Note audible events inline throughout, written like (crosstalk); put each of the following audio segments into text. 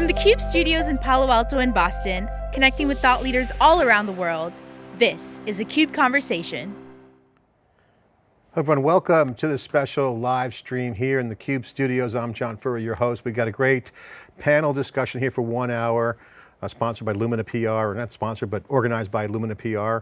From the CUBE studios in Palo Alto and Boston, connecting with thought leaders all around the world, this is a CUBE Conversation. Everyone, welcome to this special live stream here in the CUBE studios. I'm John Furrier, your host. We've got a great panel discussion here for one hour, uh, sponsored by Lumina PR, or not sponsored, but organized by Lumina PR.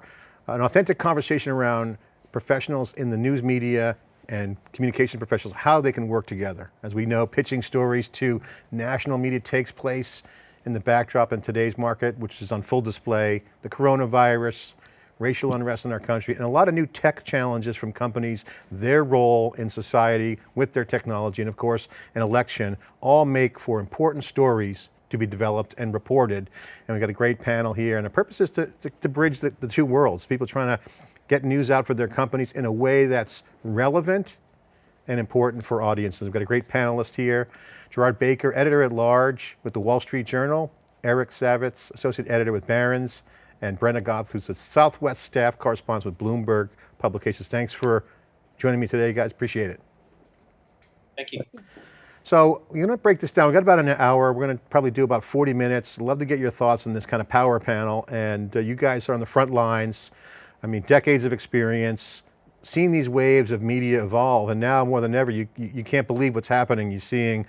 An authentic conversation around professionals in the news media and communication professionals, how they can work together. As we know, pitching stories to national media takes place in the backdrop in today's market, which is on full display, the coronavirus, racial unrest in our country, and a lot of new tech challenges from companies, their role in society with their technology, and of course, an election, all make for important stories to be developed and reported. And we've got a great panel here, and the purpose is to, to, to bridge the, the two worlds, people trying to get news out for their companies in a way that's relevant and important for audiences. We've got a great panelist here, Gerard Baker, editor at large with the Wall Street Journal, Eric Savitz, associate editor with Barron's, and Brenna Goth, who's a Southwest staff correspondent with Bloomberg Publications. Thanks for joining me today, guys, appreciate it. Thank you. So we're going to break this down. We've got about an hour. We're going to probably do about 40 minutes. Love to get your thoughts on this kind of power panel. And uh, you guys are on the front lines. I mean, decades of experience, seeing these waves of media evolve, and now more than ever, you, you can't believe what's happening. You're seeing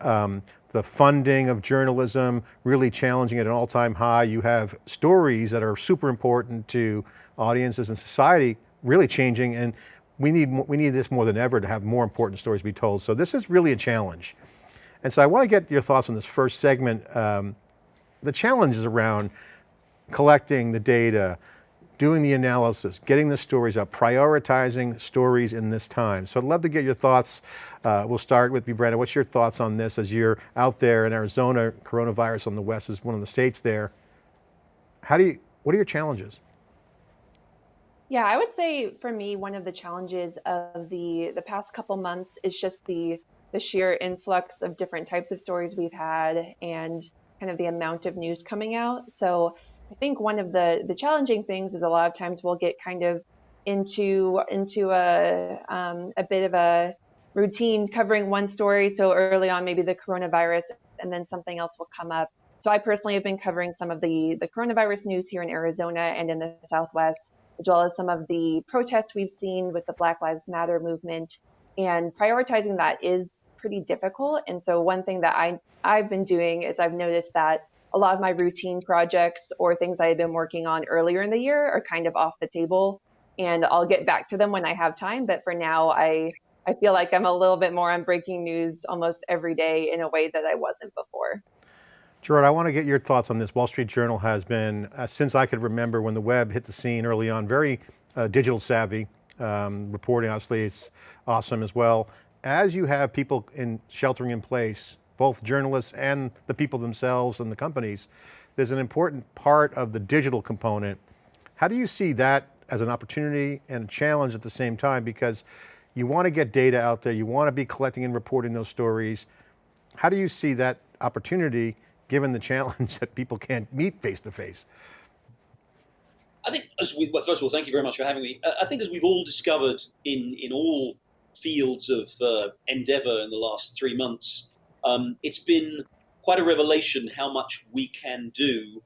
um, the funding of journalism really challenging at an all-time high. You have stories that are super important to audiences and society really changing, and we need, we need this more than ever to have more important stories be told. So this is really a challenge. And so I want to get your thoughts on this first segment. Um, the challenges around collecting the data, doing the analysis, getting the stories up, prioritizing stories in this time. So I'd love to get your thoughts. Uh, we'll start with you, Brandon. What's your thoughts on this as you're out there in Arizona, coronavirus on the West is one of the states there. How do you, what are your challenges? Yeah, I would say for me, one of the challenges of the the past couple months is just the the sheer influx of different types of stories we've had and kind of the amount of news coming out. So I think one of the the challenging things is a lot of times we'll get kind of into into a um, a bit of a routine covering one story. So early on, maybe the coronavirus, and then something else will come up. So I personally have been covering some of the the coronavirus news here in Arizona and in the Southwest, as well as some of the protests we've seen with the Black Lives Matter movement. And prioritizing that is pretty difficult. And so one thing that I I've been doing is I've noticed that a lot of my routine projects or things I had been working on earlier in the year are kind of off the table and I'll get back to them when I have time. But for now, I, I feel like I'm a little bit more on breaking news almost every day in a way that I wasn't before. Gerard, I want to get your thoughts on this. Wall Street Journal has been, uh, since I could remember when the web hit the scene early on, very uh, digital savvy. Um, reporting obviously is awesome as well. As you have people in sheltering in place, both journalists and the people themselves and the companies, there's an important part of the digital component. How do you see that as an opportunity and a challenge at the same time? Because you want to get data out there, you want to be collecting and reporting those stories. How do you see that opportunity given the (laughs) challenge that people can't meet face to face? I think, as we, well, first of all, thank you very much for having me. I think as we've all discovered in, in all fields of uh, endeavor in the last three months, um, it's been quite a revelation how much we can do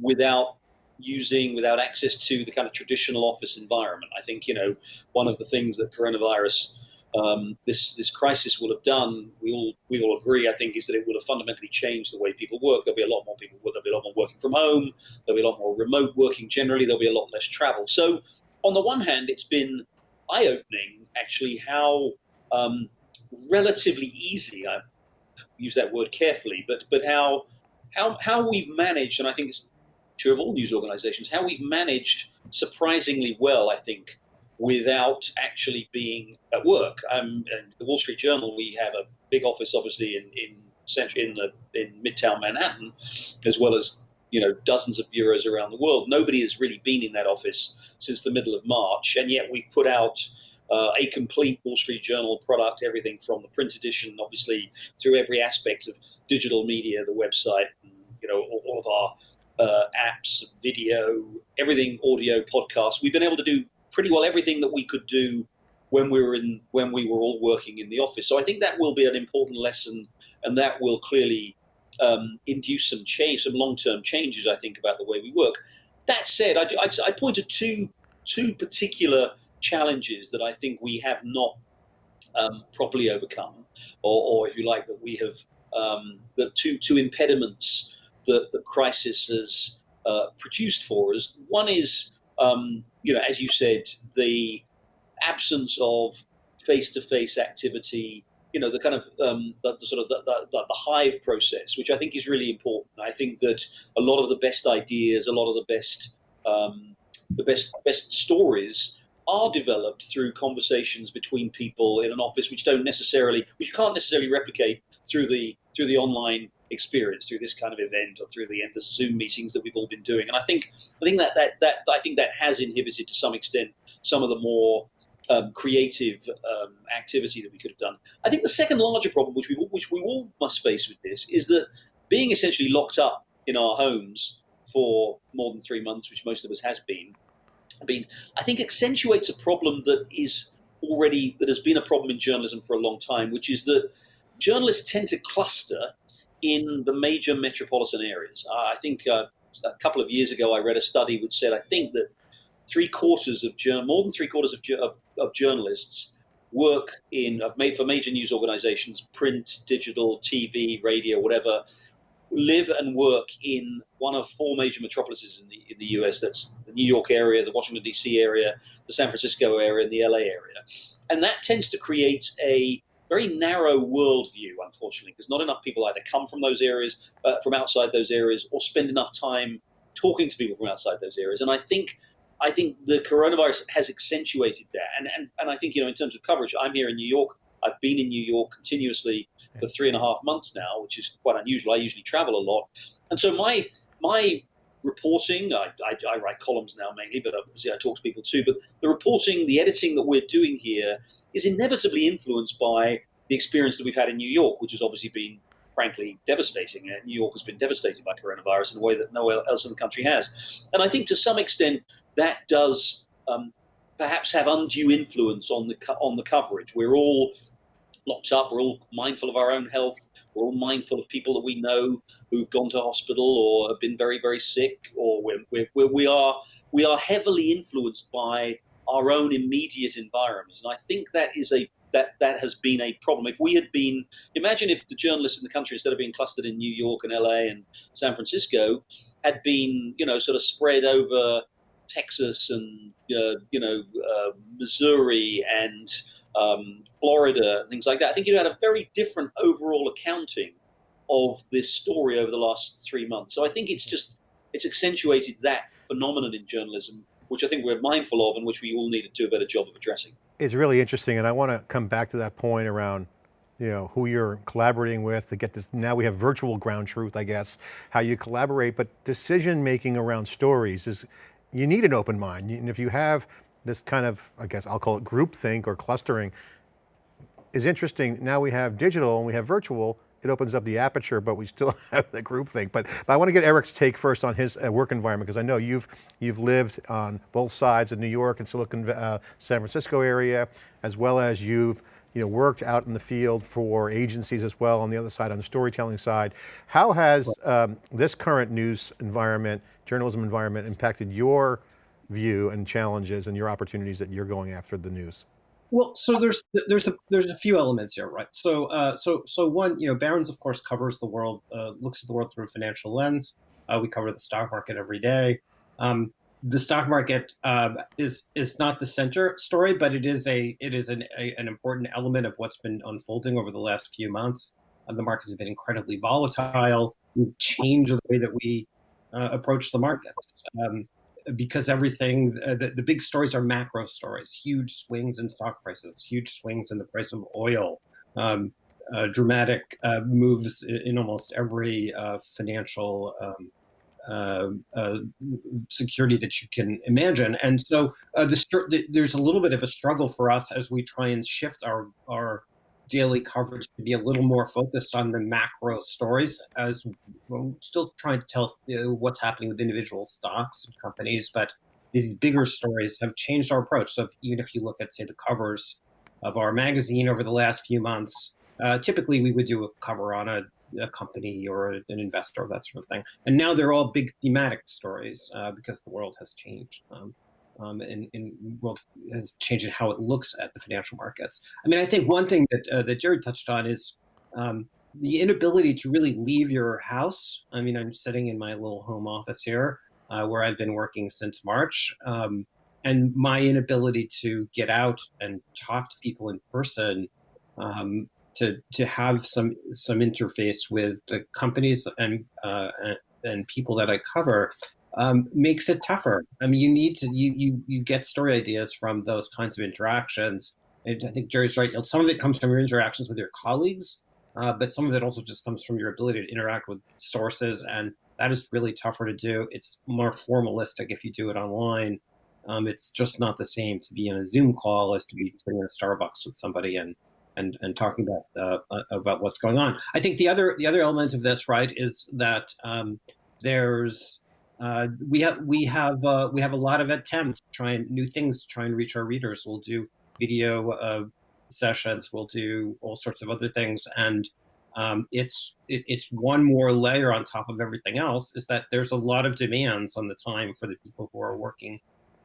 without using, without access to the kind of traditional office environment. I think, you know, one of the things that coronavirus, um, this, this crisis will have done, we all, we all agree, I think, is that it will have fundamentally changed the way people work. There'll be a lot more people, there'll be a lot more working from home, there'll be a lot more remote working generally, there'll be a lot less travel. So on the one hand, it's been eye-opening, actually, how um, relatively easy, I use that word carefully, but but how how how we've managed, and I think it's true of all news organizations, how we've managed surprisingly well, I think, without actually being at work. Um, and the Wall Street Journal, we have a big office, obviously, in in central in the in Midtown Manhattan, as well as you know dozens of bureaus around the world. Nobody has really been in that office since the middle of March, and yet we've put out uh, a complete Wall Street Journal product, everything from the print edition, obviously, through every aspect of digital media, the website, you know, all, all of our uh, apps, video, everything, audio, podcasts. We've been able to do pretty well everything that we could do when we were in when we were all working in the office. So I think that will be an important lesson, and that will clearly um, induce some change, some long-term changes, I think, about the way we work. That said, I, do, I, I point to two two particular challenges that I think we have not um, properly overcome, or, or, if you like, that we have um, the two two impediments that the crisis has uh, produced for us. One is, um, you know, as you said, the absence of face-to-face activity you know the kind of um, the, the, sort of the, the, the, hive process, which I think is really important. I think that a lot of the best ideas, a lot of the best um, the best best stories are developed through conversations between people in an office, which don't necessarily, which you can't necessarily replicate through the through the online experience, through this kind of event, or through the endless Zoom meetings that we've all been doing. And I think I think that that that I think that has inhibited to some extent some of the more um, creative um, activity that we could have done. I think the second larger problem, which we which we all must face with this, is that being essentially locked up in our homes for more than three months, which most of us has been, been I think accentuates a problem that is already that has been a problem in journalism for a long time, which is that journalists tend to cluster in the major metropolitan areas. I think uh, a couple of years ago I read a study which said I think that three quarters of more than three quarters of, of, of journalists work in for major news organizations, print, digital, TV, radio, whatever, live and work in one of four major metropolises in the in the US. That's the New York area, the Washington D.C. area, the San Francisco area, and the L.A. area, and that tends to create a very narrow worldview, unfortunately, because not enough people either come from those areas, uh, from outside those areas, or spend enough time talking to people from outside those areas. And I think I think the coronavirus has accentuated that. And, and, and I think, you know, in terms of coverage, I'm here in New York. I've been in New York continuously for three and a half months now, which is quite unusual. I usually travel a lot. And so my, my reporting, I, I, I write columns now mainly, but obviously I talk to people too, but the reporting, the editing that we're doing here is inevitably influenced by the experience that we've had in New York, which has obviously been frankly devastating. New York has been devastated by coronavirus in a way that nowhere else in the country has. And I think to some extent, that does um, perhaps have undue influence on the on the coverage. We're all locked up. We're all mindful of our own health. We're all mindful of people that we know who've gone to hospital or have been very very sick, or we're, we're, we are we are heavily influenced by our own immediate environments, and I think that is a that that has been a problem. If we had been, imagine if the journalists in the country, instead of being clustered in New York and LA and San Francisco, had been, you know, sort of spread over Texas and uh, you know uh, Missouri and um, Florida things like that. I think you had a very different overall accounting of this story over the last three months. So I think it's just it's accentuated that phenomenon in journalism, which I think we're mindful of and which we all need to do a better job of addressing. It's really interesting, and I want to come back to that point around you know, who you're collaborating with to get this, now we have virtual ground truth, I guess, how you collaborate, but decision making around stories is, you need an open mind. And if you have this kind of, I guess I'll call it groupthink or clustering, is interesting. Now we have digital and we have virtual, it opens up the aperture, but we still (laughs) have the groupthink. But, but I want to get Eric's take first on his uh, work environment, because I know you've, you've lived on both sides of New York and Silicon, uh, San Francisco area, as well as you've you know, worked out in the field for agencies as well on the other side, on the storytelling side. How has um, this current news environment journalism environment impacted your view and challenges and your opportunities that you're going after the news? Well, so there's there's a there's a few elements here, right? So uh, so so one, you know, Barron's of course covers the world, uh, looks at the world through a financial lens. Uh, we cover the stock market every day. Um, the stock market uh, is is not the center story, but it is a it is an a, an important element of what's been unfolding over the last few months. Um, the markets have been incredibly volatile. We've changed the way that we uh, approach the markets. Um, because everything, uh, the, the big stories are macro stories, huge swings in stock prices, huge swings in the price of oil, um, uh, dramatic uh, moves in almost every uh, financial um, uh, uh, security that you can imagine. And so the, there's a little bit of a struggle for us as we try and shift our, our daily coverage to be a little more focused on the macro stories as we're still trying to tell what's happening with individual stocks and companies, but these bigger stories have changed our approach. So if, even if you look at, say, the covers of our magazine over the last few months, uh, typically we would do a cover on a a company or an investor or that sort of thing. And now they're all big thematic stories uh, because the world has changed. Um, um, and, world has changed in how it looks at the financial markets. I mean, I think one thing that uh, that Jerry touched on is um, the inability to really leave your house. I mean, I'm sitting in my little home office here, uh, where I've been working since March, um, and my inability to get out and talk to people in person um, to to have some some interface with the companies and uh, and people that I cover um, makes it tougher. I mean, you need to you you you get story ideas from those kinds of interactions. And I think Jerry's right. Some of it comes from your interactions with your colleagues, uh, but some of it also just comes from your ability to interact with sources, and that is really tougher to do. It's more formalistic if you do it online. Um, it's just not the same to be in a Zoom call as to be sitting in a Starbucks with somebody and and and talking about uh, uh, about what's going on. I think the other the other element of this, right, is that um, there's uh, we have we have uh, we have a lot of attempts trying new things, to try and reach our readers. We'll do video uh, sessions, we'll do all sorts of other things, and um, it's it, it's one more layer on top of everything else. Is that there's a lot of demands on the time for the people who are working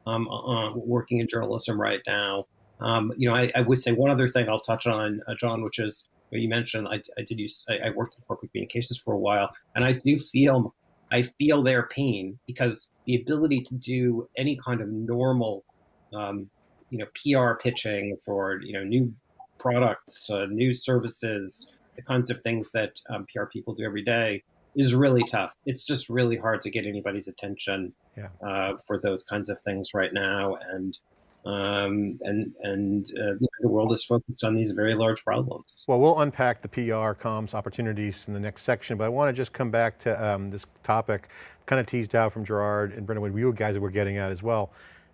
um, uh, working in journalism right now. Um, you know, I, I, would say one other thing I'll touch on, uh, John, which is you mentioned I, I did use I, I, worked in corporate communications for a while, and I do feel I feel their pain because the ability to do any kind of normal, um, you know, PR pitching for you know new products, uh, new services, the kinds of things that um, PR people do every day is really tough. It's just really hard to get anybody's attention yeah. uh, for those kinds of things right now, and um, and and uh, the world is focused on these very large problems. Well, we'll unpack the PR comms opportunities in the next section, but I want to just come back to um, this topic, kind of teased out from Gerard and Brendan, what you guys were getting at as well.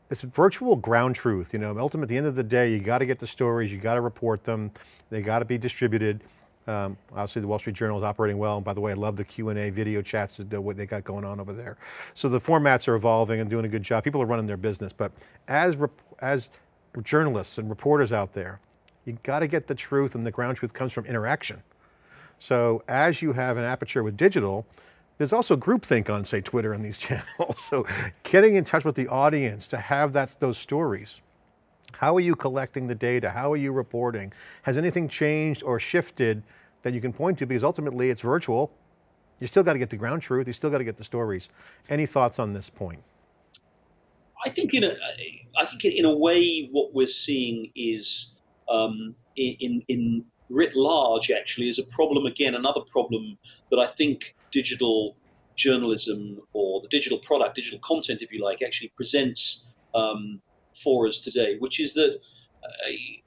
This virtual ground truth, you know, ultimately at the end of the day, you got to get the stories, you got to report them, they got to be distributed. Um, obviously the Wall Street Journal is operating well. And by the way, I love the Q&A video chats, that, what they got going on over there. So the formats are evolving and doing a good job. People are running their business, but as, as journalists and reporters out there, you got to get the truth and the ground truth comes from interaction. So as you have an aperture with digital, there's also groupthink on say Twitter and these (laughs) channels. So getting in touch with the audience to have that, those stories. How are you collecting the data? How are you reporting? Has anything changed or shifted that you can point to? Because ultimately it's virtual. You still got to get the ground truth. You still got to get the stories. Any thoughts on this point? I think in a, I think in a way what we're seeing is um, in, in writ large actually is a problem again, another problem that I think digital journalism or the digital product, digital content, if you like, actually presents um, for us today, which is that uh,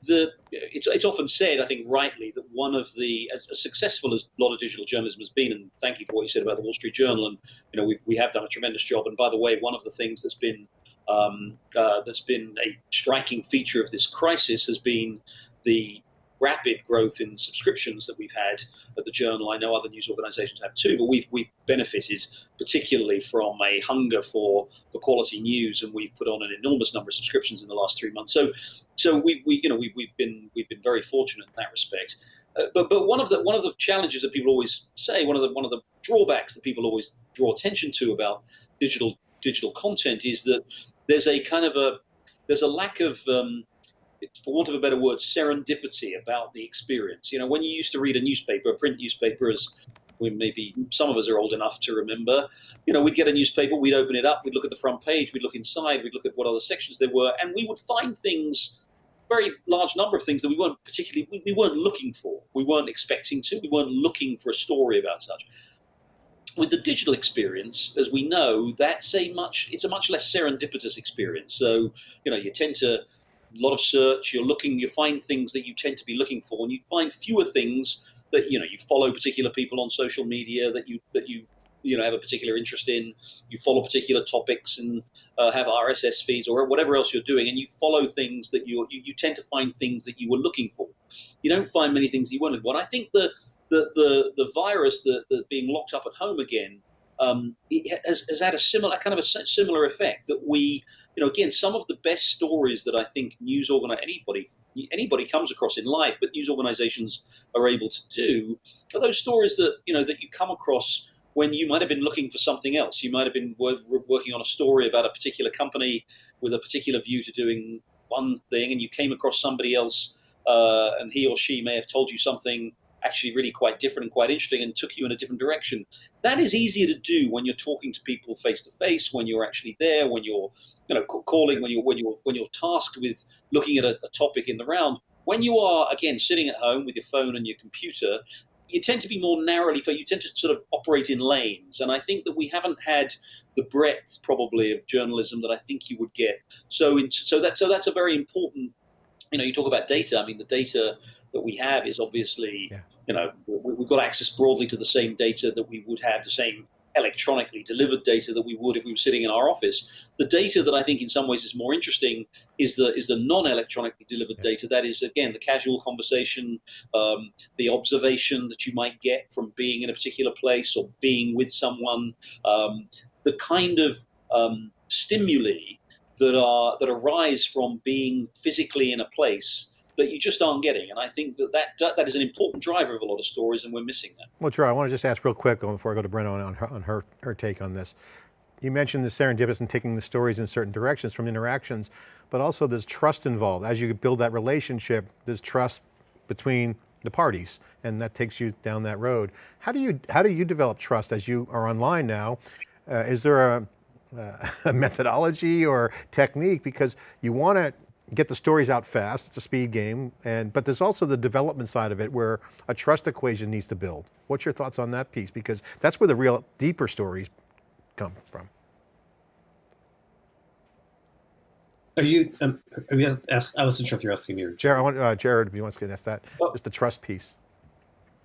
the it's, it's often said, I think rightly, that one of the as, as, successful as a lot of digital journalism has been, and thank you for what you said about the Wall Street Journal, and you know we we have done a tremendous job. And by the way, one of the things that's been um, uh, that's been a striking feature of this crisis has been the rapid growth in subscriptions that we've had at the journal. I know other news organizations have too, but we've, we've benefited particularly from a hunger for, for quality news and we've put on an enormous number of subscriptions in the last three months. So, so we, we you know, we, we've been, we've been very fortunate in that respect. Uh, but, but one of the, one of the challenges that people always say, one of the, one of the drawbacks that people always draw attention to about digital, digital content is that there's a kind of a, there's a lack of, um, for want of a better word, serendipity about the experience. You know, when you used to read a newspaper, a print newspaper, as we maybe some of us are old enough to remember, you know, we'd get a newspaper, we'd open it up, we'd look at the front page, we'd look inside, we'd look at what other sections there were, and we would find things, very large number of things that we weren't particularly, we, we weren't looking for, we weren't expecting to, we weren't looking for a story about such with the digital experience, as we know, that's a much it's a much less serendipitous experience. So you know you tend to a lot of search. You're looking, you find things that you tend to be looking for, and you find fewer things that you know. You follow particular people on social media that you that you you know have a particular interest in. You follow particular topics and uh, have RSS feeds or whatever else you're doing, and you follow things that you you, you tend to find things that you were looking for. You don't find many things you. What I think the the the, the virus, the, the being locked up at home again, um, has, has, had a similar kind of a similar effect that we, you know, again, some of the best stories that I think news organi- anybody anybody comes across in life, but news organizations are able to do, are those stories that you know that you come across when you might have been looking for something else. You might have been working on a story about a particular company with a particular view to doing one thing, and you came across somebody else, uh, and he or she may have told you something actually really quite different and quite interesting and took you in a different direction. That is easier to do when you're talking to people face to face, when you're actually there, when you're you know calling, when you're when you're when you're tasked with looking at a, a topic in the round. When you are again sitting at home with your phone and your computer, you tend to be more narrowly. You tend to sort of operate in lanes, and I think that we haven't had the breadth probably of journalism that I think you would get. So, in, so that so that's a very important. You know, you talk about data. I mean, the data that we have is obviously, yeah. you know, we've got access broadly to the same data that we would have, the same electronically delivered data that we would if we were sitting in our office. The data that I think in some ways is more interesting is the is the non-electronically delivered yeah. data. That is again the casual conversation, um, the observation that you might get from being in a particular place or being with someone, um, the kind of um, stimuli that are that arise from being physically in a place that you just aren't getting. And I think that that, that is an important driver of a lot of stories and we're missing that. Well, Drew, I want to just ask real quick before I go to Brenna on her, on her, her take on this. You mentioned the serendipitous and taking the stories in certain directions from interactions, but also there's trust involved. As you build that relationship, there's trust between the parties and that takes you down that road. How do you, how do you develop trust as you are online now? Uh, is there a, uh, (laughs) a methodology or technique because you want to get the stories out fast, it's a speed game, and but there's also the development side of it where a trust equation needs to build. What's your thoughts on that piece? Because that's where the real deeper stories come from. Are you, um, are you asked, I wasn't sure if you're asking me or Gerard, I want, uh, Gerard, if you want to ask that, well, just the trust piece.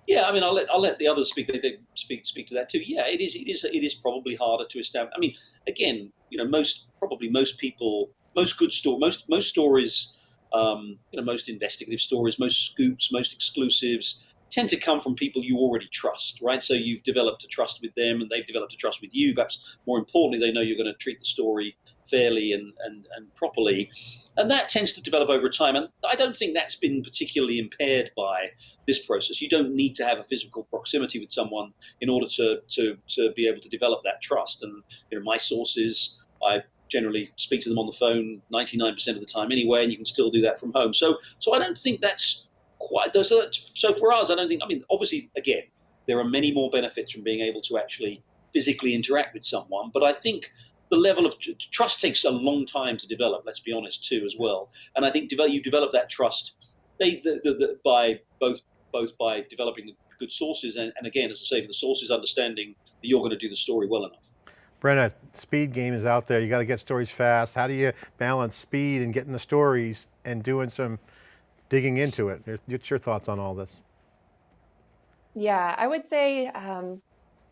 Yeah, I mean, I'll let I'll let the others speak. They, they speak speak to that too. Yeah, it is it is it is probably harder to establish. I mean, again, you know, most probably most people most good story, most most stories, um, you know, most investigative stories, most scoops, most exclusives tend to come from people you already trust, right? So you've developed a trust with them, and they've developed a trust with you. Perhaps more importantly, they know you're going to treat the story fairly and and, and properly, and that tends to develop over time. And I don't think that's been particularly impaired by this process. You don't need to have a physical proximity with someone in order to to to be able to develop that trust. And you know, my sources, I generally speak to them on the phone 99% of the time anyway, and you can still do that from home. So, so I don't think that's quite. So, so for us, I don't think. I mean, obviously, again, there are many more benefits from being able to actually physically interact with someone, but I think the level of trust takes a long time to develop. Let's be honest, too, as well. And I think develop, you develop that trust they, the, the, the, by both both by developing the good sources and, and again, as I say, the sources understanding that you're going to do the story well enough. Brenna, speed game is out there. You got to get stories fast. How do you balance speed and getting the stories and doing some digging into it? What's your thoughts on all this? Yeah, I would say um,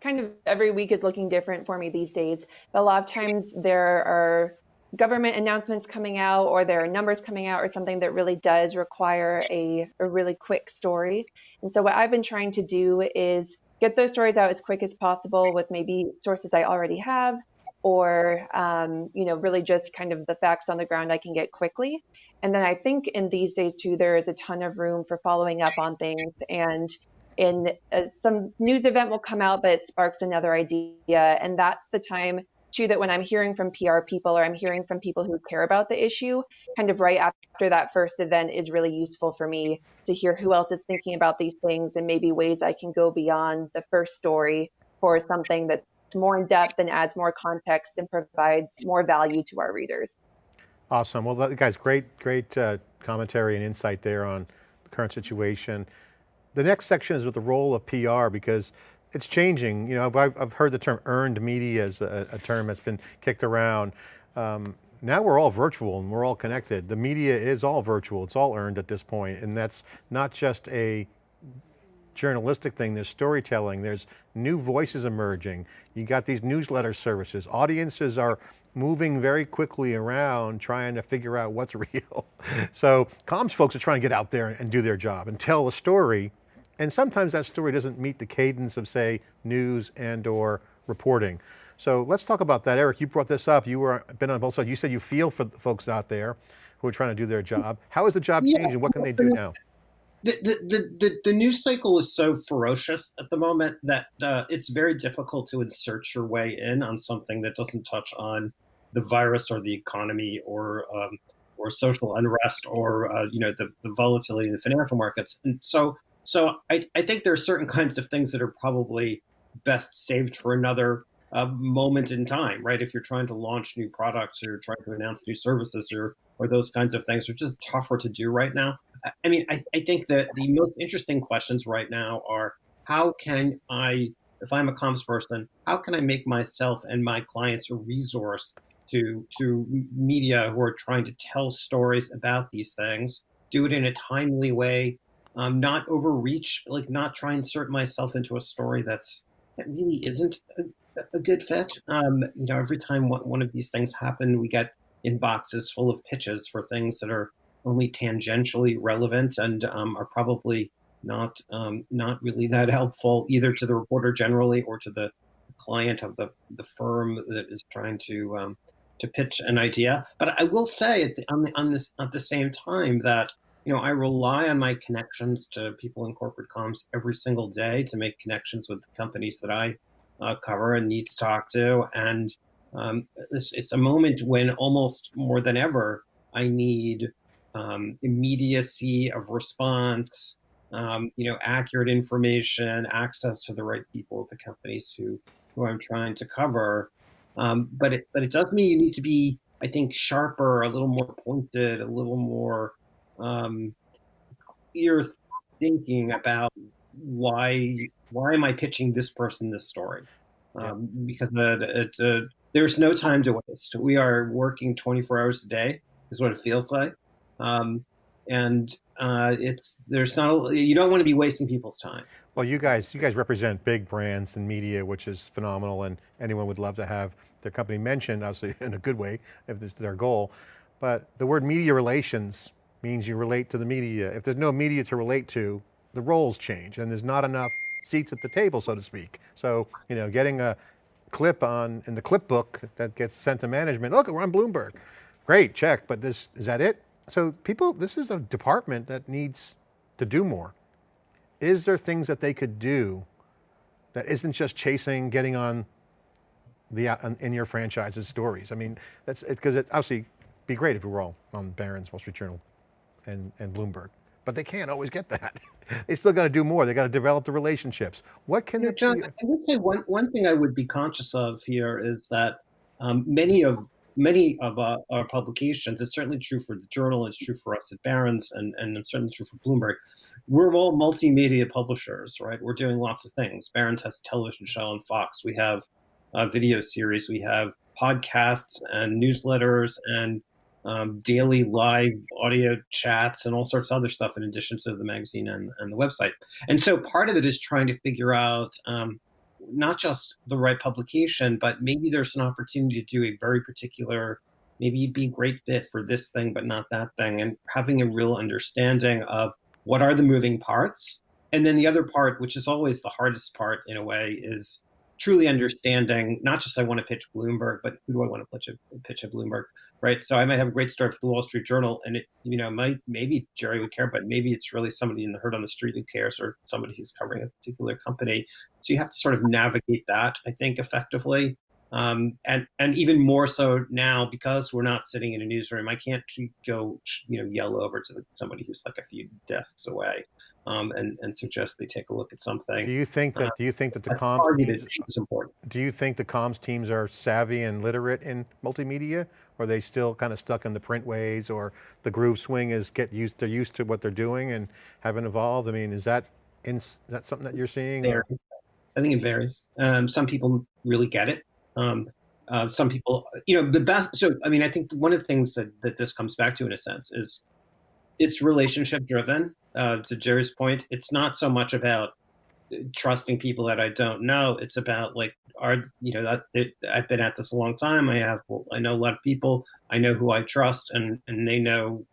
kind of every week is looking different for me these days. But a lot of times there are government announcements coming out or there are numbers coming out or something that really does require a, a really quick story. And so what I've been trying to do is get those stories out as quick as possible with maybe sources I already have or um, you know really just kind of the facts on the ground I can get quickly. And then I think in these days too there is a ton of room for following up on things and in uh, some news event will come out but it sparks another idea and that's the time that when I'm hearing from PR people or I'm hearing from people who care about the issue, kind of right after that first event is really useful for me to hear who else is thinking about these things and maybe ways I can go beyond the first story for something that's more in depth and adds more context and provides more value to our readers. Awesome. Well, guys, great, great uh, commentary and insight there on the current situation. The next section is with the role of PR because it's changing. You know, I've, I've heard the term earned media as a, a term that's been kicked around. Um, now we're all virtual and we're all connected. The media is all virtual, it's all earned at this point, and that's not just a journalistic thing, there's storytelling, there's new voices emerging. You got these newsletter services. Audiences are moving very quickly around trying to figure out what's (laughs) real. so comms folks are trying to get out there and do their job and tell a story and sometimes that story doesn't meet the cadence of say news and or reporting. So let's talk about that. Eric, you brought this up. You were been on both sides. You said you feel for the folks out there who are trying to do their job. How is the job Yeah. changing? What can they do now? the, the, the, the, the news cycle is so ferocious at the moment that uh, it's very difficult to insert your way in on something that doesn't touch on the virus or the economy or um, or social unrest or uh, you know the, the volatility in the financial markets. And so so I, I think there are certain kinds of things that are probably best saved for another uh, moment in time, right? If you're trying to launch new products or trying to announce new services or or those kinds of things are just tougher to do right now. I- mean, I, I think that the most interesting questions right now are how can I, if I'm a comms person, how can I make myself and my clients a resource to to media who are trying to tell stories about these things, do it in a timely way, um, not overreach, like not try and insert myself into a story that's that really isn't a, a good fit. Um, you know, every time one, of these things happen, we get inboxes full of pitches for things that are only tangentially relevant and um, are probably not um, not really that helpful either to the reporter generally or to the client of the, the firm that is trying to um, to pitch an idea. But I will say at the, on, the, on this at the same time that you know I rely on my connections to people in corporate comms every single day to make connections with the companies that I uh, cover and need to talk to and um, it's, it's a moment when almost more than ever I need um, immediacy of response, um, you know, accurate information, access to the right people at the companies who who I'm trying to cover. Um, but it but it does mean you need to be, I think, sharper, a little more pointed, a little more um, clear thinking about why why am I pitching this person this story? Um, because the, it, uh, there's no time to waste. We are working 24 hours a day, is what it feels like. Um, and uh, it's there's not a, you don't want to be wasting people's time. Well, you guys, you guys represent big brands and media, which is phenomenal, and anyone would love to have their company mentioned, obviously (laughs) in a good way, if this is their goal. But the word media relations means you relate to the media. If there's no media to relate to, the roles change, and there's not enough seats at the table, so to speak. So, you know, getting a clip on in the clip book that gets sent to management. Look, we're on Bloomberg. Great, check. But this is that it? So people, this is a department that needs to do more. Is there things that they could do that isn't just chasing, getting on the in your franchise's stories? I mean, that's because it, obviously be great if we were all on Barron's, Wall Street Journal, and and Bloomberg, but they can't always get that. (laughs) they still got to do more. They got to develop the relationships. What can You know, John. I would say one, one thing I would be conscious of here is that um, many of many of uh, our publications, it's certainly true for the journal, it's true for us at Barron's, and, and it's certainly true for Bloomberg. We're all multimedia publishers, right? We're doing lots of things. Barron's has a television show on Fox. We have a video series. We have podcasts and newsletters and um, daily live audio chats and all sorts of other stuff in addition to the magazine and, and the website. And so part of it is trying to figure out um, not just the right publication, but maybe there's an opportunity to do a very particular, maybe you'd be a great fit for this thing, but not that thing, and having a real understanding of what are the moving parts. And then the other part, which is always the hardest part in a way, is truly understanding not just I want to pitch Bloomberg, but who do I want to pitch a pitch at Bloomberg, right? So I might have a great story for the Wall Street Journal, and it you know might maybe Jerry would care, but maybe it's really somebody in the Heard on the Street who cares, or somebody who's covering a particular company. So you have to sort of navigate that, I think, effectively. Um, and and even more so now because we're not sitting in a newsroom, I can't go you know yell over to the, somebody who's like a few desks away um, and and suggest they take a look at something. Do you think that? Do you think that the comms teams, is important. do you think the comms teams are savvy and literate in multimedia? Or are they still kind of stuck in the print ways or the groove swing is get used, they're used to what they're doing and haven't evolved? I mean, is that, in, is that something that you're seeing? I think it varies. Um, some people really get it. Um, uh, some people, you know, the best. So, I mean, I think one of the things that, that this comes back to, in a sense, is it's relationship driven. Uh, to Jerry's point, it's not so much about trusting people that I don't know. It's about like, are you know, that, it, I've been at this a long time. I have, I know a lot of people. I know who I trust, and and they know,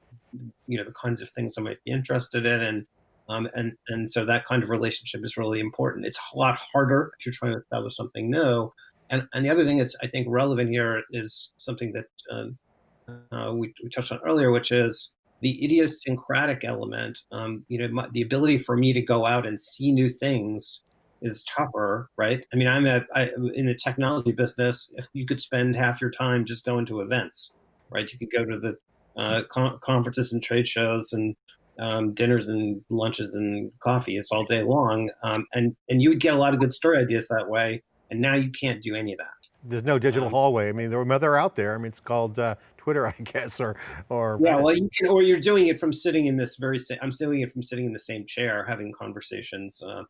you know, the kinds of things I might be interested in, and Um, and, and so that kind of relationship is really important. It's a lot harder if you're trying to establish something new. And, and the other thing that's, I think, relevant here is something that um, uh, we, we touched on earlier, which is the idiosyncratic element. Um, you know, my, the ability for me to go out and see new things is tougher, right? I mean, I'm a, I, in the technology business. If you could spend half your time just going to events, right? You could go to the uh, con conferences and trade shows and um, dinners and lunches and coffee. It's all day long, um, and and you would get a lot of good story ideas that way. And now you can't do any of that. There's no digital um, hallway. I mean, they're, they're out there. I mean, it's called uh, Twitter, (laughs) I guess, or or yeah. Well, you can, or you're doing it from sitting in this very same. I'm doing it from sitting in the same chair, having conversations. Uh,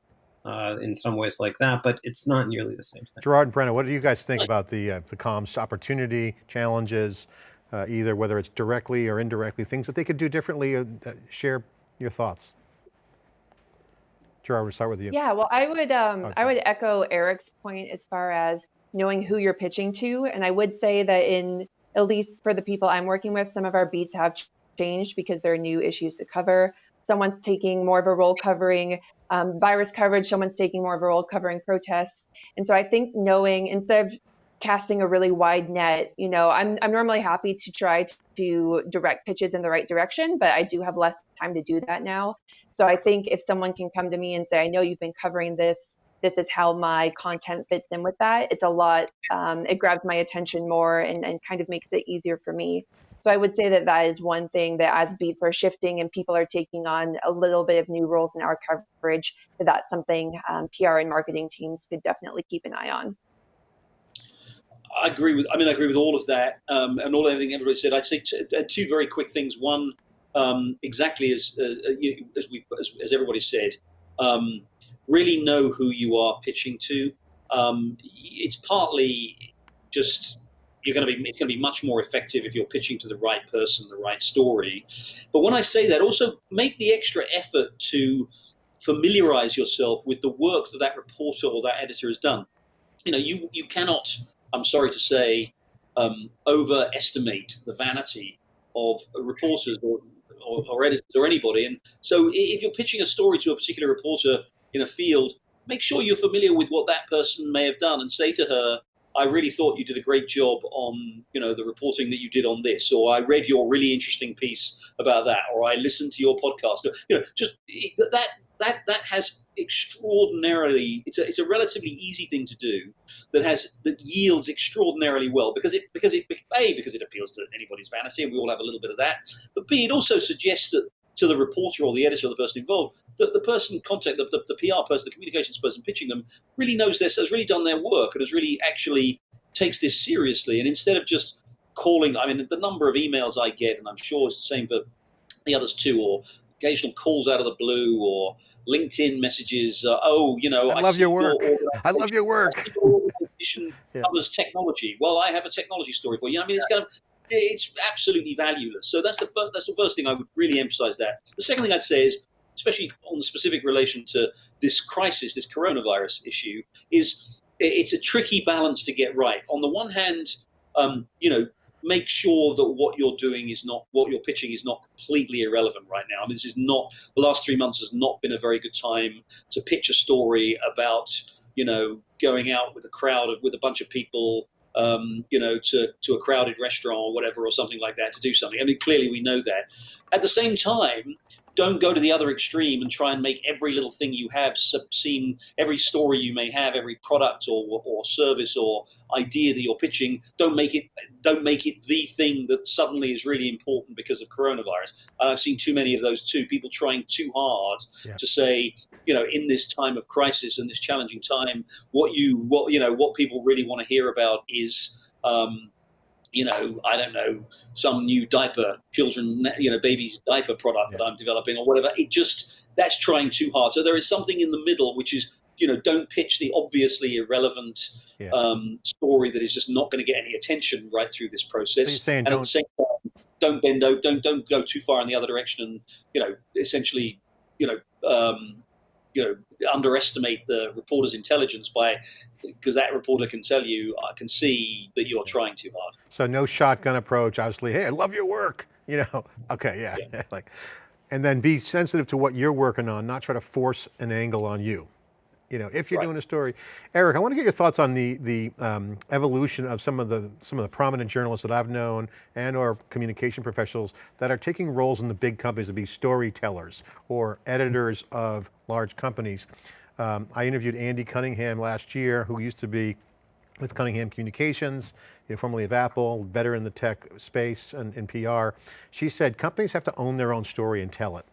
uh, in some ways like that, but it's not nearly the same thing. Gerard and Brenna, what do you guys think about the uh, the comms opportunity, challenges, uh, either whether it's directly or indirectly, things that they could do differently? Uh, share your thoughts. Gerard, we'll start with you. Yeah, well, I would um, okay. I would echo Eric's point as far as knowing who you're pitching to, and I would say that in at least for the people I'm working with, some of our beats have changed because there are new issues to cover. Someone's taking more of a role covering um, virus coverage. Someone's taking more of a role covering protests. And so I think knowing instead of casting a really wide net, you know, I'm, I'm normally happy to try to direct pitches in the right direction, but I do have less time to do that now. So I think if someone can come to me and say, I know you've been covering this, this is how my content fits in with that, it's a lot, um, it grabs my attention more and, and kind of makes it easier for me. So I would say that that is one thing that as beats are shifting and people are taking on a little bit of new roles in our coverage, that that's something um, PR and marketing teams could definitely keep an eye on. I agree with. I mean, I agree with all of that, um, and all everything everybody said. I'd say uh, two very quick things. One, um, exactly as uh, uh as we as, as, everybody said, um, really know who you are pitching to. Um, it's partly just you're going to be it's going to be much more effective if you're pitching to the right person, the right story. But when I say that, also make the extra effort to familiarize yourself with the work that that reporter or that editor has done. You know, you you cannot. I'm sorry to say, um, overestimate the vanity of reporters or, or, or editors or anybody. And so, if you're pitching a story to a particular reporter in a field, make sure you're familiar with what that person may have done and say to her, I really thought you did a great job on, you know, the reporting that you did on this, or I read your really interesting piece about that, or I listened to your podcast. You know, just that that that has extraordinarily. It's a it's a relatively easy thing to do that has that yields extraordinarily well because it because it a because it appeals to anybody's vanity and we all have a little bit of that, but b it also suggests that to the reporter or the editor or the person involved that the person contact the, the, the, PR person, the communications person pitching them really knows this, has really done their work and has really actually takes this seriously. And instead of just calling, I mean, the number of emails I get, and I'm sure it's the same for the others too, or occasional calls out of the blue or LinkedIn messages. Uh, oh, you know, I, I love your work. Your I love your work. yeah. covers technology. Well, I have a technology story for you. I mean, it's kind of it's absolutely valueless. So that's the first, that's the first thing I would really emphasize. That the second thing I'd say is, especially on the specific relation to this crisis, this coronavirus issue, is it's a tricky balance to get right. On the one hand, um, you know, make sure that what you're doing is not what you're pitching is not completely irrelevant right now. I mean, this is not the last three months has not been a very good time to pitch a story about you know going out with a crowd of with a bunch of people um, you know, to, to a crowded restaurant or whatever, or something like that to do something. I mean, clearly we know that. At the same time, don't go to the other extreme and try and make every little thing you have seem every story you may have every product or, or service or idea that you're pitching don't make it don't make it the thing that suddenly is really important because of coronavirus And i've seen too many of those too people trying too hard yeah. to say you know in this time of crisis and this challenging time what you what you know what people really want to hear about is um, you know, I don't know, some new diaper, children, you know, baby's diaper product yeah. that I'm developing or whatever. It just, that's trying too hard. So there is something in the middle, which is, you know, don't pitch the obviously irrelevant yeah. um, story that is just not going to get any attention right through this process. So and at the same time, don't bend, don't, don't go too far in the other direction and, you know, essentially, you know, um, you know underestimate the reporter's intelligence by because that reporter can tell you I can see that you're trying too hard. So no shotgun approach, obviously. Hey, I love your work. (laughs) You know. Okay, yeah. yeah. (laughs) like and then be sensitive to what you're working on, not try to force an angle on you. You know, if you're right. doing a story. Eric, I want to get your thoughts on the, the um, evolution of some of the, some of the prominent journalists that I've known and or communication professionals that are taking roles in the big companies to be storytellers or editors of large companies. Um, I interviewed Andy Cunningham last year, who used to be with Cunningham Communications, you know, formerly of Apple, better in the tech space and in PR. She said companies have to own their own story and tell it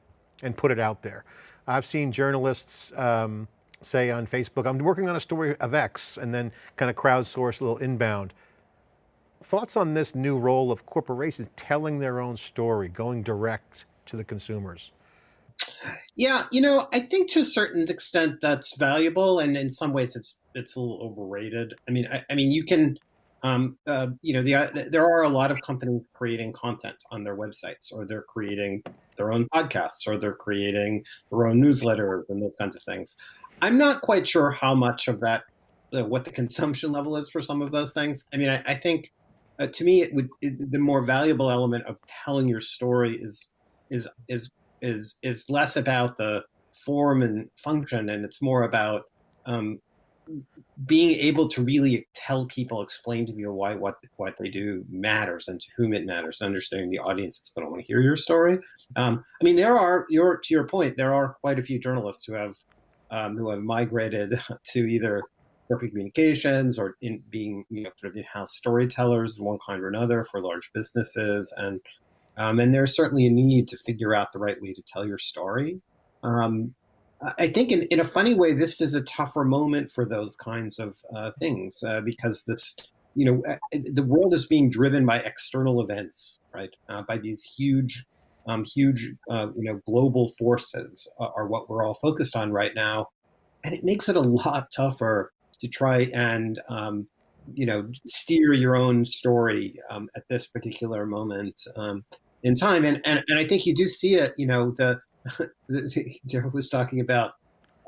and put it out there. I've seen journalists um, say on Facebook, I'm working on a story of X and then kind of crowdsource a little inbound. Thoughts on this new role of corporations telling their own story, going direct to the consumers? Yeah, you know, I think to a certain extent that's valuable, and in some ways it's it's a little overrated. I mean, I, I mean, you can, um, uh, you know, the, uh, there are a lot of companies creating content on their websites, or they're creating their own podcasts, or they're creating their own newsletters and those kinds of things. I'm not quite sure how much of that, uh, what the (laughs) consumption level is for some of those things. I mean, I, I think uh, to me, it would it, the more valuable element of telling your story is is is is is less about the form and function, and it's more about um, being able to really tell people, explain to people why what what they do matters and to whom it matters, understanding the audience that's going to want to hear your story. Um, I mean, there are your to your point, there are quite a few journalists who have um, who have migrated (laughs) to either corporate communications or in being you know sort of in-house storytellers of one kind or another for large businesses and um, and there's certainly a need to figure out the right way to tell your story. Um, I think in, in a funny way, this is a tougher moment for those kinds of uh, things uh, because this, you know, uh, the world is being driven by external events, right? Uh, by these huge, um, huge, uh, you know, global forces are what we're all focused on right now. And it makes it a lot tougher to try and, um, you know, steer your own story um, at this particular moment. Um, in time. And, and, and I think you do see it, you know, the, (laughs) Joe was talking about,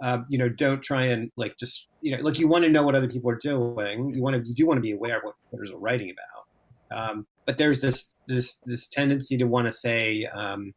um, you know, don't try and like, just, you know, like you want to know what other people are doing. You want to, you do want to be aware of what others are writing about. Um, but there's this, this, this tendency to want to say, um,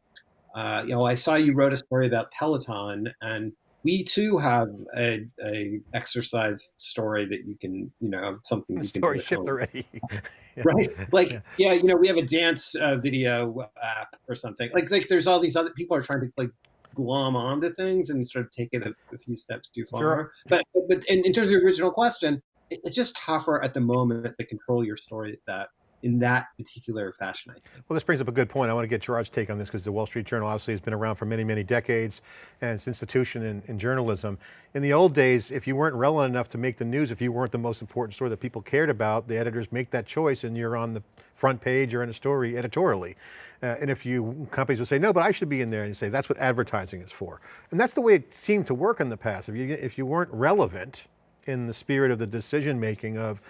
uh, you know, I saw you wrote a story about Peloton and we too have a, a exercise story that you can, you know, something you can story shipped already. (laughs) Right. Like, yeah. yeah. you know, we have a dance uh, video app or something like, like there's all these other people are trying to like glom onto things and sort of take it a, a few steps too far. Sure. But, but in, in terms of the original question, it, it's just tougher at the moment to control your story that in that particular fashion. Well, this brings up a good point. I want to get Gerard's take on this because the Wall Street Journal obviously has been around for many, many decades and it's institution in, in, journalism. In the old days, if you weren't relevant enough to make the news, if you weren't the most important story that people cared about, the editors make that choice and you're on the front page or in a story editorially. Uh, and if you, companies would say, no, but I should be in there and say, that's what advertising is for. And that's the way it seemed to work in the past. If you, if you weren't relevant, in the spirit of the decision making of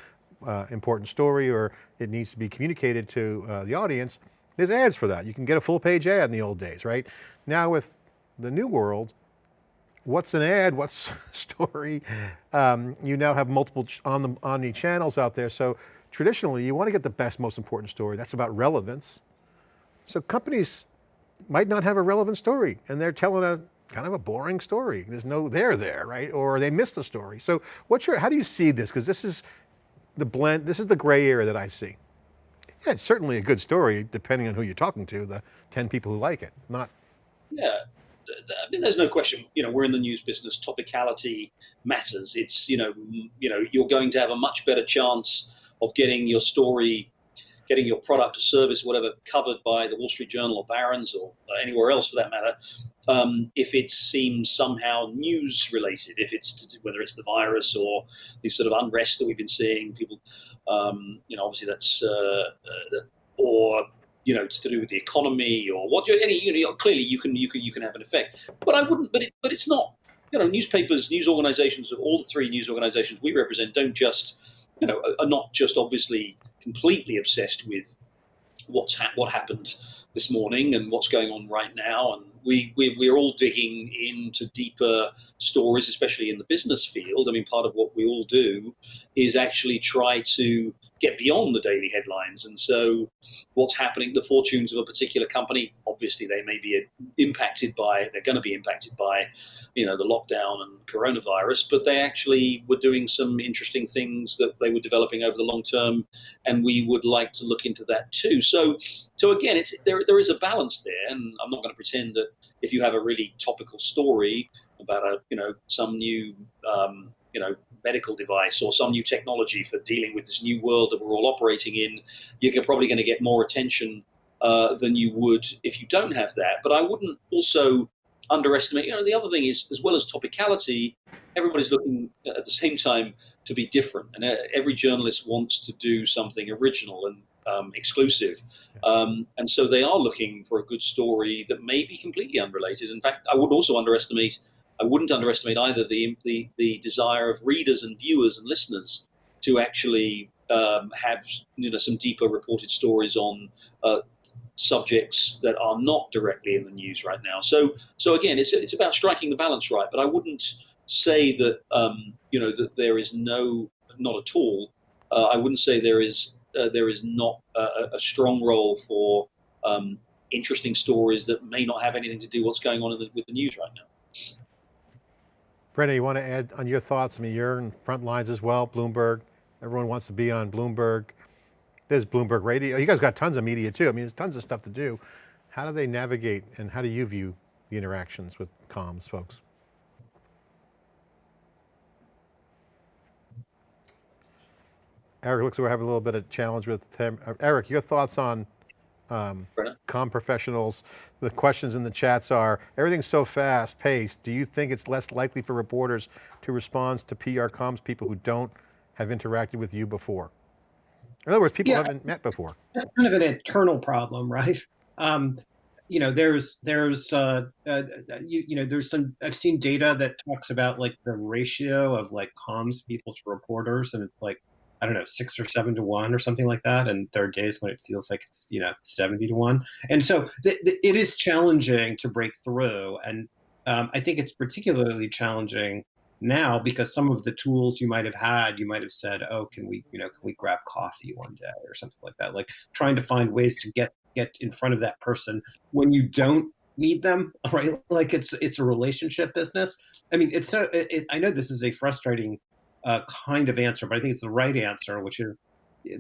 uh, important story or it needs to be communicated to uh, the audience, there's ads for that. You can get a full page ad in the old days, right? Now with the new world, what's an ad, (laughs) what's story? Um, you now have multiple on the omni channels out there. So traditionally you want to get the best, most important story. That's about relevance. So companies might not have a relevant story and they're telling a kind of a boring story. There's no there there, right? Or they missed a story. So what's your, how do you see this? Because this is the blend, this is the gray area that I see. Yeah, it's certainly a good story, depending on who you're talking to, the 10 people who like it, not. Yeah, I mean, there's no question, you know, we're in the news business, topicality matters. It's, you know, you know, you're going to have a much better chance of getting your story getting your product or service, whatever, covered by the Wall Street Journal or Barron's or anywhere else for that matter, um, if it seems somehow news related, if it's to, whether it's the virus or the sort of unrest that we've been seeing, people, um, you know, obviously that's, uh, uh, or you know, it's to do with the economy or what you any, you know, clearly you can you can you can have an effect. But I wouldn't. But it, but it's not. You know, newspapers, news organizations, all the three news organizations we represent don't just, you know, are not just obviously completely obsessed with what's ha what happened this morning and what's going on right now. And we, we, we're all digging into deeper stories, especially in the business field. I mean, part of what we all do is actually try to get beyond the daily headlines. And so what's happening, the fortunes of a particular company, obviously they may be impacted by, they're going to be impacted by, you know, the lockdown and coronavirus, but they actually were doing some interesting things that they were developing over the long term. And we would like to look into that too. So, so again, it's there, there is a balance there. And I'm not going to pretend that if you have a really topical story about a, you know, some new, um, you know, medical device or some new technology for dealing with this new world that we're all operating in, you're probably going to get more attention uh, than you would if you don't have that. But I wouldn't also underestimate, you know, the other thing is, as well as topicality, everybody's looking at the same time to be different. And uh, every journalist wants to do something original and um, exclusive. Um, and so they are looking for a good story that may be completely unrelated. In fact, I would also underestimate, I wouldn't underestimate either the, the, the desire of readers and viewers and listeners to actually um, have you know some deeper reported stories on uh, subjects that are not directly in the news right now. So so again, it's it's about striking the balance right. But I wouldn't say that um, you know that there is no not at all. Uh, I wouldn't say there is uh, there is not a, a strong role for um, interesting stories that may not have anything to do with what's going on the, with the news right now. Brenna, you want to add on your thoughts? I mean, you're in front lines as well, Bloomberg. Everyone wants to be on Bloomberg. There's Bloomberg Radio. You guys got tons of media too. I mean, there's tons of stuff to do. How do they navigate and how do you view the interactions with comms folks? Eric looks like we're having a little bit of challenge with him. Uh, Eric, your thoughts on um, com professionals? The questions in the chats are, everything's so fast paced. Do you think it's less likely for reporters to respond to PR comms people who don't have interacted with you before? In other words, people yeah, haven't met before. That's kind of an internal problem, right? Um, you know, there's there's uh, uh, you, you know there's some I've seen data that talks about like the ratio of like comms people to reporters, and it's like I don't know, six or seven to one or something like that. And there are days when it feels like it's, you know, 70 to one. And so th- th- it is challenging to break through. And um, I think it's particularly challenging now because some of the tools you might have had, you might have said, oh, can we, you know, can we grab coffee one day or something like that? Like trying to find ways to get, get in front of that person when you don't need them, (laughs) right? Like it's, it's a relationship business. I mean, it's, a, it, I know this is a frustrating uh, kind of answer, but I think it's the right answer, which is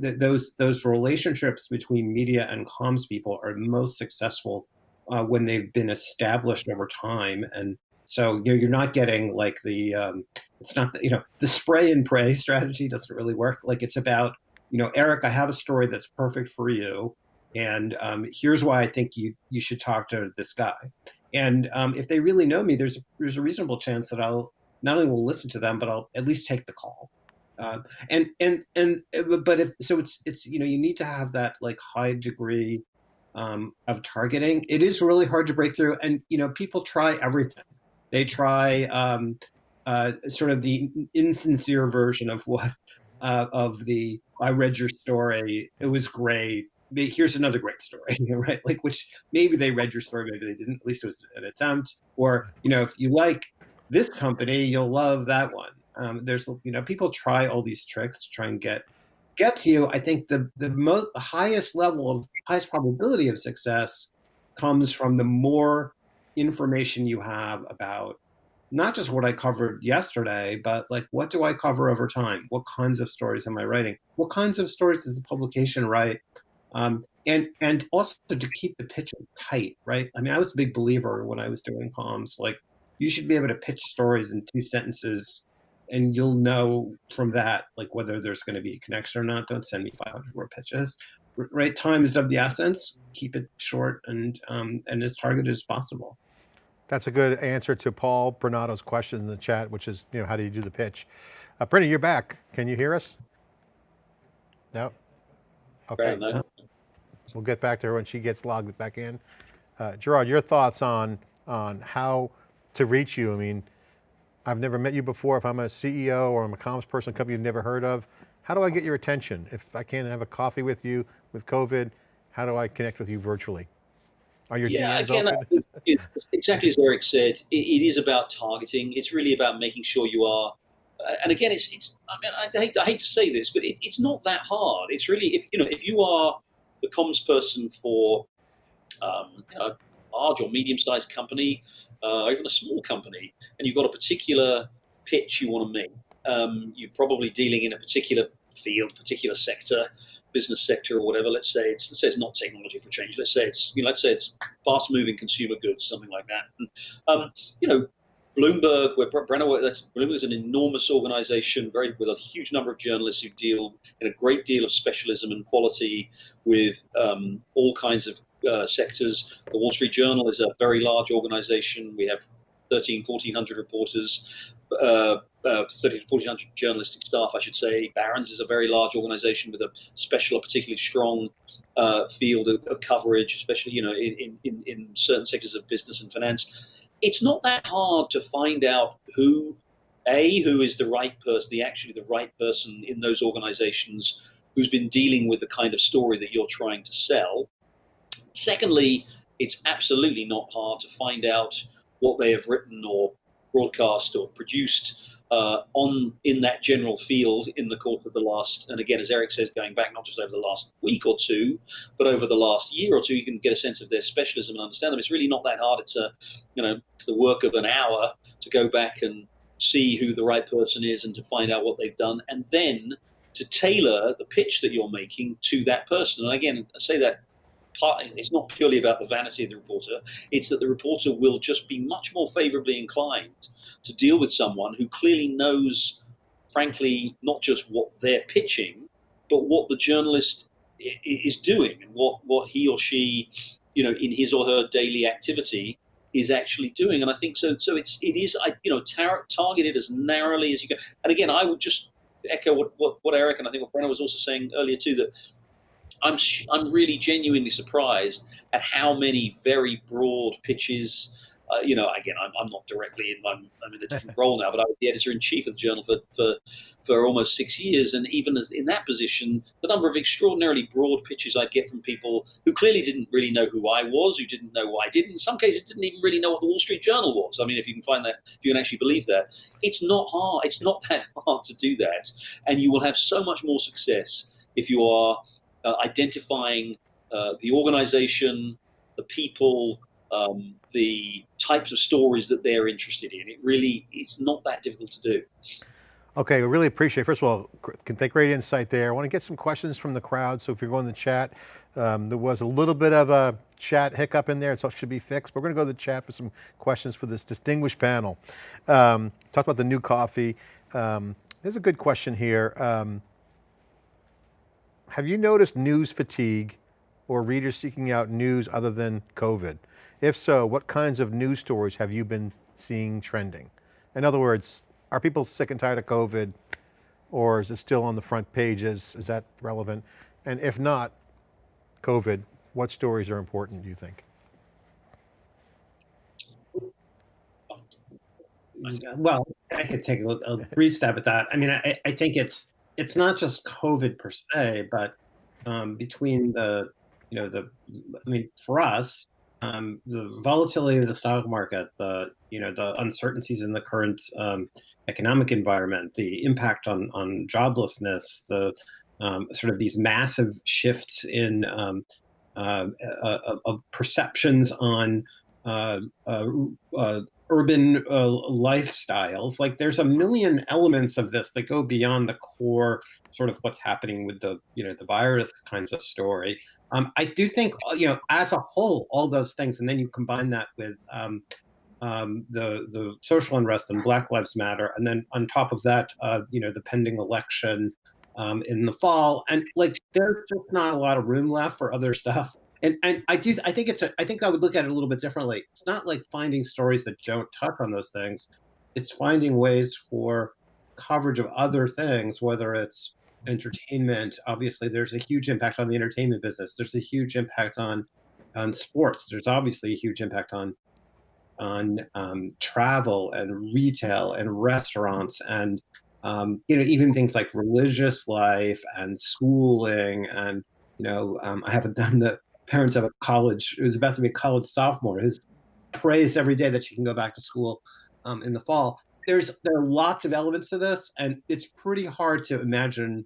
th those those relationships between media and comms people are most successful uh, when they've been established over time. And so you know, you're not getting like the um, it's not the, you know the spray and pray (laughs) strategy doesn't really work. Like it's about you know Eric, I have a story that's perfect for you, and um, here's why I think you you should talk to this guy. And um, if they really know me, there's there's a reasonable chance that I'll not only will listen to them, but I'll at least take the call. Uh, and and and but if so, it's it's you know you need to have that like high degree um, of targeting. It is really hard to break through, and you know people try everything. They try um, uh, sort of the insincere version of what uh, of the I read your story. It was great. Here's another great story, (laughs) right? Like which maybe they read your story, maybe they didn't. At least it was an attempt. Or you know, if you like this company, you'll love that one. Um, there's, you know, people try all these tricks to try and get get to you. I think the the most the highest level of highest probability of success comes from the more information you have about not just what I covered yesterday, but like what do I cover over time? What kinds of stories am I writing? What kinds of stories does the publication write? Um, and and also to keep the pitch tight, right? I mean, I was a big believer when I was doing comms, like you should be able to pitch stories in two sentences and you'll know from that like whether there's going to be a connection or not. Don't send me 500 word pitches. Right time is of the essence. Keep it short and um, and as targeted as possible. That's a good answer to paul bernato's question in the chat which is you know how do you do the pitch? Uh, Brenna, you're back. Can you hear us? No? Okay. We'll get back to her when she gets logged back in. Uh, gerard your thoughts on on how to reach you? I mean, I've never met you before. If I'm a CEO or I'm a comms person, a company you've never heard of, how do I get your attention? If I can't have a coffee with you with COVID, how do I connect with you virtually? Are your yeah, DMs again, open? (laughs) exactly as Eric said, it, it is about targeting. It's really about making sure you are. Uh, and again, it's, it's. I mean, I hate, I hate to say this, but it, it's not that hard. It's really if you know if you are the comms person for um, you know, large or medium-sized company, uh, even a small company, and you've got a particular pitch you want to make. Um, you're probably dealing in a particular field, particular sector, business sector or whatever. Let's say it's let's say it's not technology for change. Let's say it's you know let's say it's fast moving consumer goods, something like that. And, um, you know, Bloomberg, where Brenna, that's Bloomberg is an enormous organization, very with a huge number of journalists who deal in a great deal of specialism and quality with um, all kinds of uh, sectors. The Wall Street Journal is a very large organization. We have 13, 1400 reporters. Uh, uh, 30 1400 journalistic staff, I should say. Barron's is a very large organization with a special, a particularly strong uh, field of, of, coverage, especially you know in, in, in certain sectors of business and finance. It's not that hard to find out who, a, who is the right person, the actually the right person in those organizations who's been dealing with the kind of story that you're trying to sell. Secondly, it's absolutely not hard to find out what they have written or broadcast or produced uh, on in that general field in the course of the last, and again, as Eric says, going back not just over the last week or two, but over the last year or two, you can get a sense of their specialism and understand them. It's really not that hard. It's a, you know, it's the work of an hour to go back and see who the right person is and to find out what they've done, and then to tailor the pitch that you're making to that person. And again, I say that it's not purely about the vanity of the reporter. It's that the reporter will just be much more favorably inclined to deal with someone who clearly knows, frankly, not just what they're pitching, but what the journalist is doing and what, what he or she, you know, in his or her daily activity is actually doing. And I think so. So it's it is I you know tar- targeted as narrowly as you can. And again, I would just echo what, what, what Eric and I think what Brenna was also saying earlier too that I'm I'm really genuinely surprised at how many very broad pitches. Uh, you know, again, I'm, I'm not directly in I'm, I'm in a different (laughs) role now, but I was the editor in chief of the journal for, for for almost six years, and even as in that position, the number of extraordinarily broad pitches I'd get from people who clearly didn't really know who I was, who didn't know who I did, in some cases didn't even really know what the Wall Street Journal was. I mean, if you can find that, if you can actually believe that, it's not hard. It's not (laughs) that hard to do that, and you will have so much more success if you are uh, identifying uh, the organization, the people, um, the types of stories that they're interested in. It really, it's not that difficult to do. Okay, I really appreciate, first of all, can take great insight there. I want to get some questions from the crowd, so if you're going to the chat, um, there was a little bit of a chat hiccup in there, so it should be fixed, but we're going to go to the chat for some questions for this distinguished panel. Um, talk about the new coffee. Um, there's a good question here. Um, have you noticed news fatigue or readers seeking out news other than COVID? If so, what kinds of news stories have you been seeing trending? In other words, are people sick and tired of COVID or is it still on the front pages? Is that relevant? And if not COVID, what stories are important, do you think? Well, I could take a, a brief stab at that. I mean, I, I think it's it's not just COVID per se, but um, between the, you know, the, I mean, for us, um, the volatility of the stock market, the, you know, the uncertainties in the current um, economic environment, the impact on on joblessness, the um, sort of these massive shifts in um, uh, uh, uh, perceptions on uh, uh, uh, urban uh, lifestyles. Like there's a million elements of this that go beyond the core sort of what's happening with the you know the virus kinds of story. Um, I do think uh, you know as a whole all those things, and then you combine that with um, um, the the social unrest and Black Lives Matter, and then on top of that, uh, you know the pending election um, in the fall, and like there's just not a lot of room left for other (laughs) stuff and and I do I think it's a, I think I would look at it a little bit differently. It's not like finding stories that don't touch on those things. It's finding ways for coverage of other things, whether it's entertainment. Obviously, there's a huge impact on the entertainment business. There's a huge impact on on sports. There's obviously a huge impact on on um, travel and retail and restaurants and um, you know even things like religious life and schooling and you know um, I haven't done the parents of a college who's about to be a college sophomore who's praised every day that she can go back to school um, in the fall. There's there are lots of elements to this, and it's pretty hard to imagine.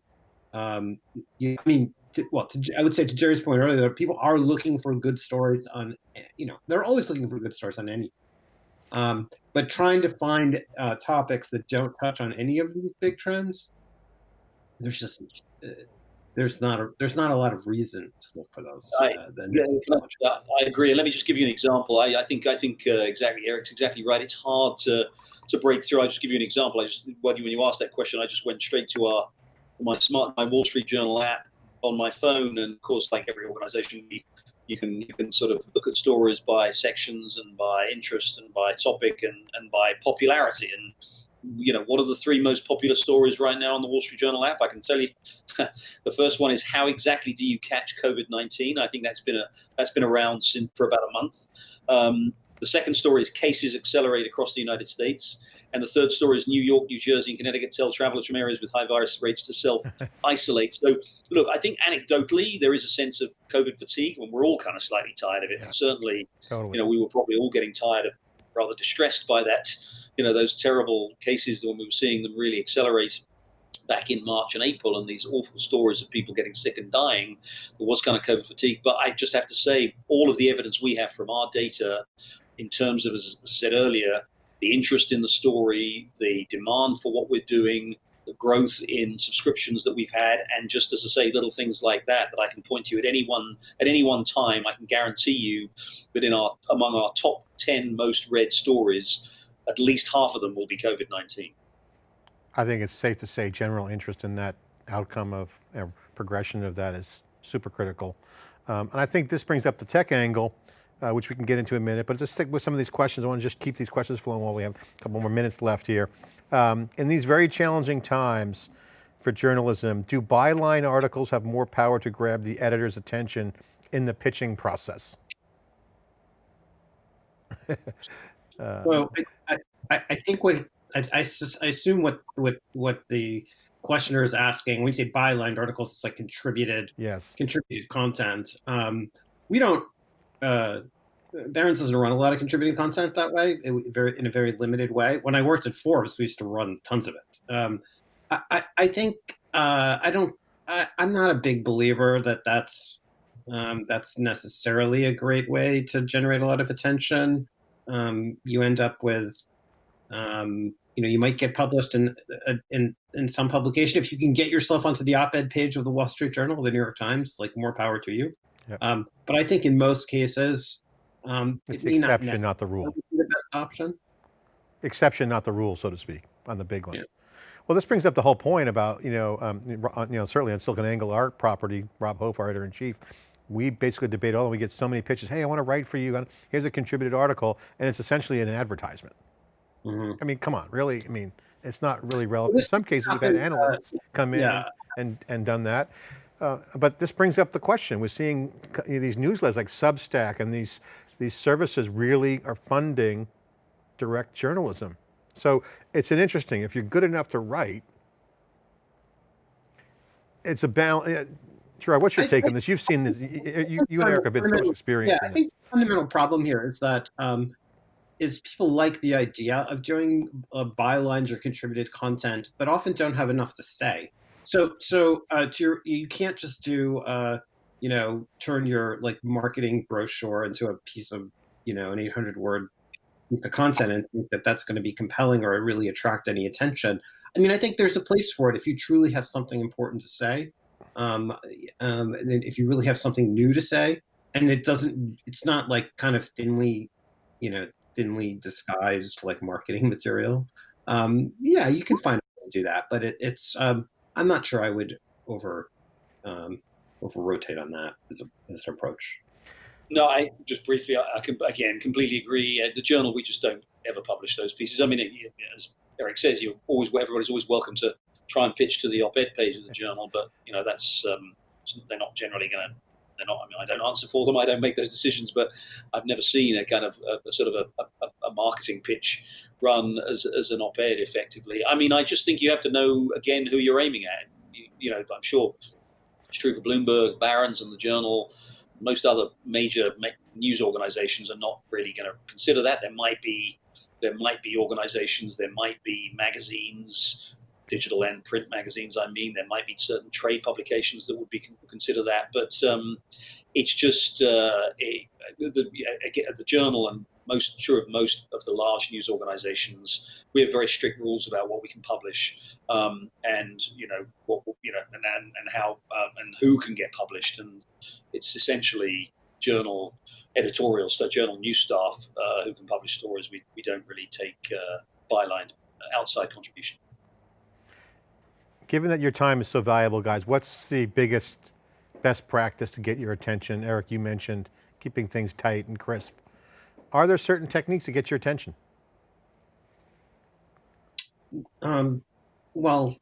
Um, I mean, to, well, to, I would say to Jerry's point earlier, people are looking for good stories on, you know, they're always looking for good stories on any. Um, but trying to find uh, topics that don't touch on any of these big trends, there's just uh, there's not a there's not a lot of reason to look for those. I, uh, yeah, I, agree. And let me just give you an example. I, I think I think uh, exactly Eric's exactly right. It's hard to to break through. I just give you an example. I just when you, when you asked that question, I just went straight to our my smart my Wall Street Journal app on my phone, and of course, like every organization, you can you can sort of look at stories by sections and by interest and by topic and and by popularity and you know, what are the three most popular stories right now on the Wall Street Journal app? I can tell you, (laughs) the first one is how exactly do you catch COVID nineteen? I think that's been a that's been around since for about a month. Um, the second story is cases accelerate across the United States, and the third story is New York, New Jersey, and Connecticut tell travelers from areas with high virus rates to self (laughs) isolate. so, look, I think anecdotally there is a sense of COVID fatigue, and we're all kind of slightly tired of it. Yeah. And certainly, totally. you know, we were probably all getting tired of, rather distressed by that you know those terrible cases when we were seeing them really accelerate back in March and April, and these awful stories of people getting sick and dying, there was kind of COVID fatigue. But I just have to say, all of the evidence we have from our data, in terms of, as I said earlier, the interest in the story, the demand for what we're doing, the growth in subscriptions that we've had, and just as I say, little things like that that I can point to at any one at any one time, I can guarantee you that in our among our top ten most read stories at least half of them will be COVID-19. I think it's safe to say general interest in that outcome of you know, progression of that is super critical. Um, and I think this brings up the tech angle, uh, which we can get into in a minute, but just stick with some of these questions. I want to just keep these questions flowing while we have a couple more minutes left here. Um, in these very challenging times for journalism, do byline articles have more power to grab the editor's attention in the pitching process? (laughs) Uh, well, I, I, I, think what I, I, I, assume what what what the questioner is asking when you say bylined articles, it's like contributed yes contributed content. Um, we don't. Uh, Barron's doesn't run a lot of contributing content that way, it, very in a very limited way. When I worked at Forbes, we used to run tons of it. Um, I, I, think uh, I don't. I, am not a big believer that that's um, that's necessarily a great way to generate a lot of attention um, you end up with, um, you know, you might get published in, uh, in, in some publication. If you can get yourself onto the op-ed page of the Wall Street Journal, the New York Times, like more power to you. Yep. Um, but I think in most cases, um, it's it exception, not, not, the rule. The best option. Exception, not the rule, so to speak, on the big one. Yeah. Well, this brings up the whole point about, you know, um, you know, certainly on SiliconANGLE, our property, Rob Hof, our editor in chief, we basically debate all, and we get so many pitches. Hey, I want to write for you. Here's a contributed article, and it's essentially an advertisement. Mm -hmm. I mean, come on, really? I mean, it's not really relevant. In some cases, we've had uh, analysts come in yeah. and, and done that. Uh, but this brings up the question. We're seeing you know, these newsletters like Substack and these, these services really are funding direct journalism. So it's an interesting, if you're good enough to write, it's a balance, Gerard, what's your I, take on this? You've seen this, you, you and Eric have been so experienced. Yeah, I think the fundamental problem here is that um, is people like the idea of doing uh, bylines or contributed content, but often don't have enough to say. So, so uh, to your, you can't just do, uh, you know, turn your like marketing brochure into a piece of, you know, an 800 word piece of content and think that that's going to be compelling or really attract any attention. I mean, I think there's a place for it if you truly have something important to say um, um, if you really have something new to say, and it doesn't, it's not like kind of thinly, you know, thinly disguised like marketing (laughs) material. Um, yeah, you can find a way to do that, but it, it's, um, I'm not sure I would over, um, over rotate on that as, a, as an approach. No, I just briefly, I, I can again completely agree. Uh, the journal, we just don't ever publish those pieces. I mean, it, as Eric says, you're always everybody's always welcome to try and pitch to the op-ed page of the journal, but you know that's um, they're not generally going to. They're not. I mean, I don't answer for them. I don't make those decisions, but I've never seen a kind of a, a sort of a, a, a, marketing pitch run as, as an op-ed effectively. I mean, I just think you have to know again who you're aiming at. You, you know, I'm sure it's true for Bloomberg, Barron's, and the Journal most other major news organizations are not really going to consider that. There might be there might be organizations, there might be magazines, digital and print magazines. I mean, there might be certain trade publications that would be consider that, but um, it's just uh, it, the, the journal and most sure of most of the large news organizations we have very strict rules about what we can publish um, and you know what you know and and, and how uh, and who can get published and it's essentially journal editorial so journal news staff uh, who can publish stories we, we don't really take uh, byline uh, outside contribution given that your time is so valuable guys what's the biggest best practice to get your attention eric you mentioned keeping things tight and crisp are there certain techniques to get your attention? Um, well,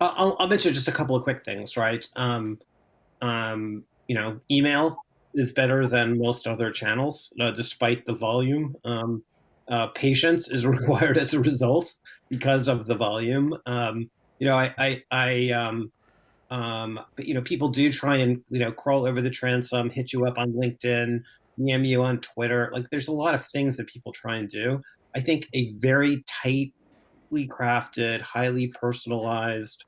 I'll, I'll, mention just a couple of quick things, right? Um, um, you know, email is better than most other channels, uh, despite the volume. Um, uh, patience is (laughs) required as a result because of the volume. Um, you know, I, I, I um, um, but you know, people do try and you know crawl over the transom, hit you up on LinkedIn, DM you on Twitter. Like there's a lot of things that people try and do. I think a very tightly crafted, highly personalized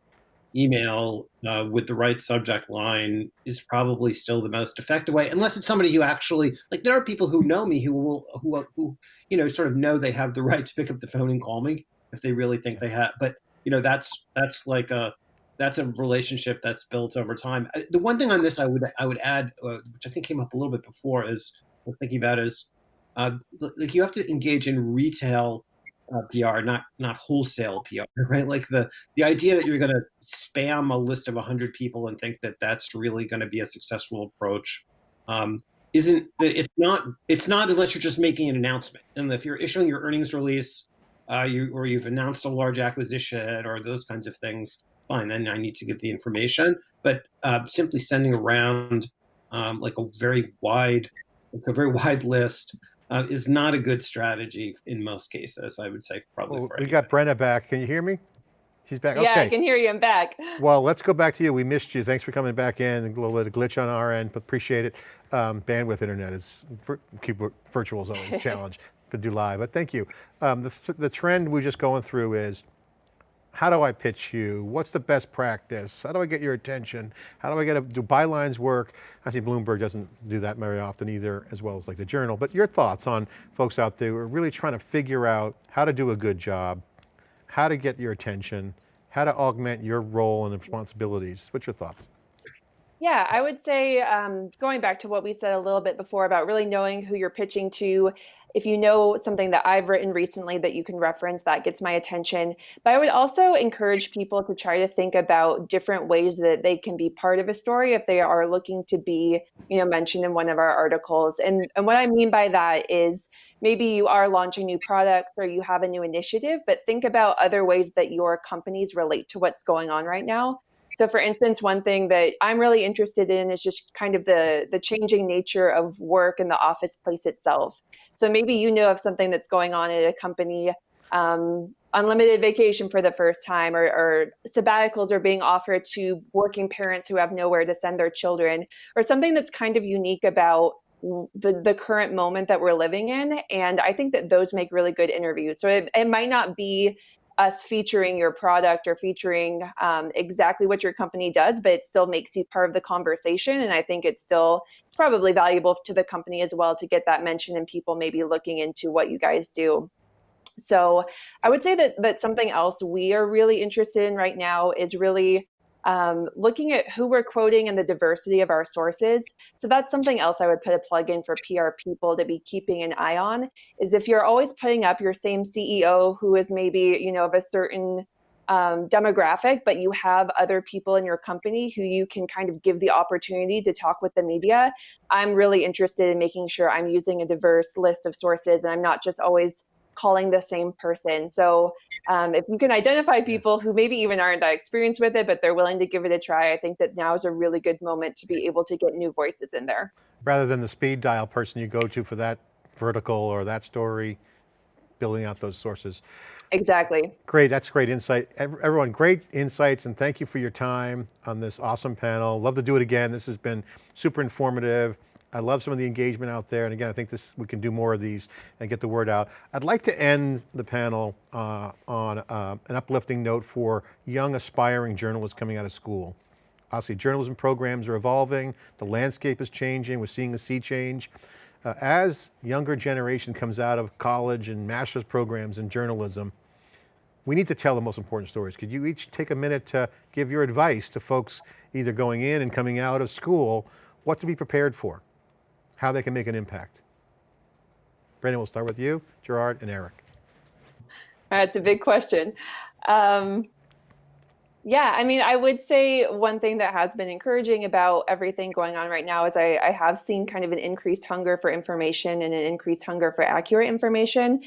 email uh, with the right subject line is probably still the most effective way unless it's somebody who actually like there are people who know me who will who who you know sort of know they have the right to pick up the phone and call me if they really think they have but you know that's that's like a that's a relationship that's built over time. The one thing on this I would I would add, uh, which I think came up a little bit before, is thinking about is uh, like you have to engage in retail uh, PR, not not wholesale PR, (laughs) right? Like the the idea that you're going to spam a list of 100 people and think that that's really going to be a successful approach um, isn't. It's not. It's not unless you're just making an announcement. And if you're issuing your earnings release, uh, you or you've announced a large acquisition or those kinds of things, fine, then I need to get the information. But uh, simply sending around um, like a very wide, like a very (laughs) wide list uh, is not a good strategy in most cases. I would say probably. Well, we got Brenna back. Can you hear me? She's back. Yeah, okay. I can hear you. I'm back. (laughs) Well, let's go back to you. We missed you. Thanks for coming back in. A little bit of glitch on our end, but appreciate it. Um, bandwidth internet is keep virtual is always a (laughs) challenge to do live, but thank you. Um, the, the trend we're just going through is how do I pitch you? What's the best practice? How do I get your attention? How do I get, a, do bylines work? I see Bloomberg doesn't do that very often either, as well as like the journal, but your thoughts on folks out there who are really trying to figure out how to do a good job, how to get your attention, how to augment your role and responsibilities. What's your thoughts? Yeah, I would say um, going back to what we said a little bit before about really knowing who you're pitching to if you know something that I've written recently that you can reference, that gets my attention. But I would also encourage people to try to think about different ways that they can be part of a story if they are looking to be, you know, mentioned in one of our articles. And, and what I mean by that is maybe you are launching new products or you have a new initiative, but think about other ways that your companies relate to what's going on right now so for instance, one thing that I'm really interested in is just kind of the, the changing nature of work in the office place itself. So maybe you know of something that's going on at a company, um, unlimited vacation for the first time, or, or sabbaticals are being offered to working parents who have nowhere to send their children, or something that's kind of unique about the the current moment that we're living in and i think that those make really good interviews so it, it might not be us featuring your product or featuring um, exactly what your company does, but it still makes you part of the conversation. And I think it's still, it's probably valuable to the company as well to get that mention and people maybe looking into what you guys do. So I would say that, that something else we are really interested in right now is really um, looking at who we're quoting and the diversity of our sources. So that's something else I would put a plug in for PR people to be keeping an eye on is if you're always putting up your same CEO who is maybe, you know, of a certain um, demographic, but you have other people in your company who you can kind of give the opportunity to talk with the media. I'm really interested in making sure I'm using a diverse list of sources and I'm not just always calling the same person. So um, if you can identify people who maybe even aren't that experienced with it, but they're willing to give it a try, I think that now is a really good moment to be able to get new voices in there. Rather than the speed dial person you go to for that vertical or that story, building out those sources. Exactly. Great, that's great insight. Everyone, great insights and thank you for your time on this awesome panel. Love to do it again. This has been super informative. I love some of the engagement out there. And again, I think this we can do more of these and get the word out. I'd like to end the panel uh, on uh, an uplifting note for young aspiring journalists coming out of school. Obviously journalism programs are evolving, the landscape is changing, we're seeing a sea change. Uh, as younger generation comes out of college and master's programs in journalism, we need to tell the most important stories. Could you each take a minute to give your advice to folks either going in and coming out of school, what to be prepared for, how they can make an impact? Brenna, we'll start with you, Gerard and Eric. That's a big question. Um, yeah, I mean, I would say one thing that has been encouraging about everything going on right now is I, I, have seen kind of an increased hunger for information and an increased hunger for accurate information.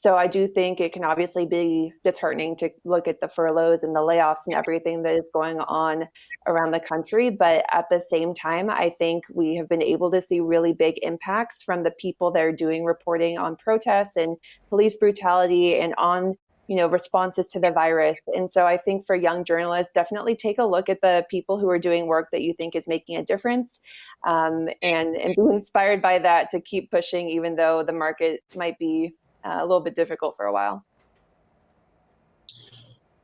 So I do think it can obviously be disheartening to look at the furloughs and the layoffs and everything that is going on around the country. But at the same time, I think we have been able to see really big impacts from the people that are doing reporting on protests and police brutality and on you know responses to the virus and so i think for young journalists definitely take a look at the people who are doing work that you think is making a difference um, and and be inspired by that to keep pushing even though the market might be uh, a little bit difficult for a while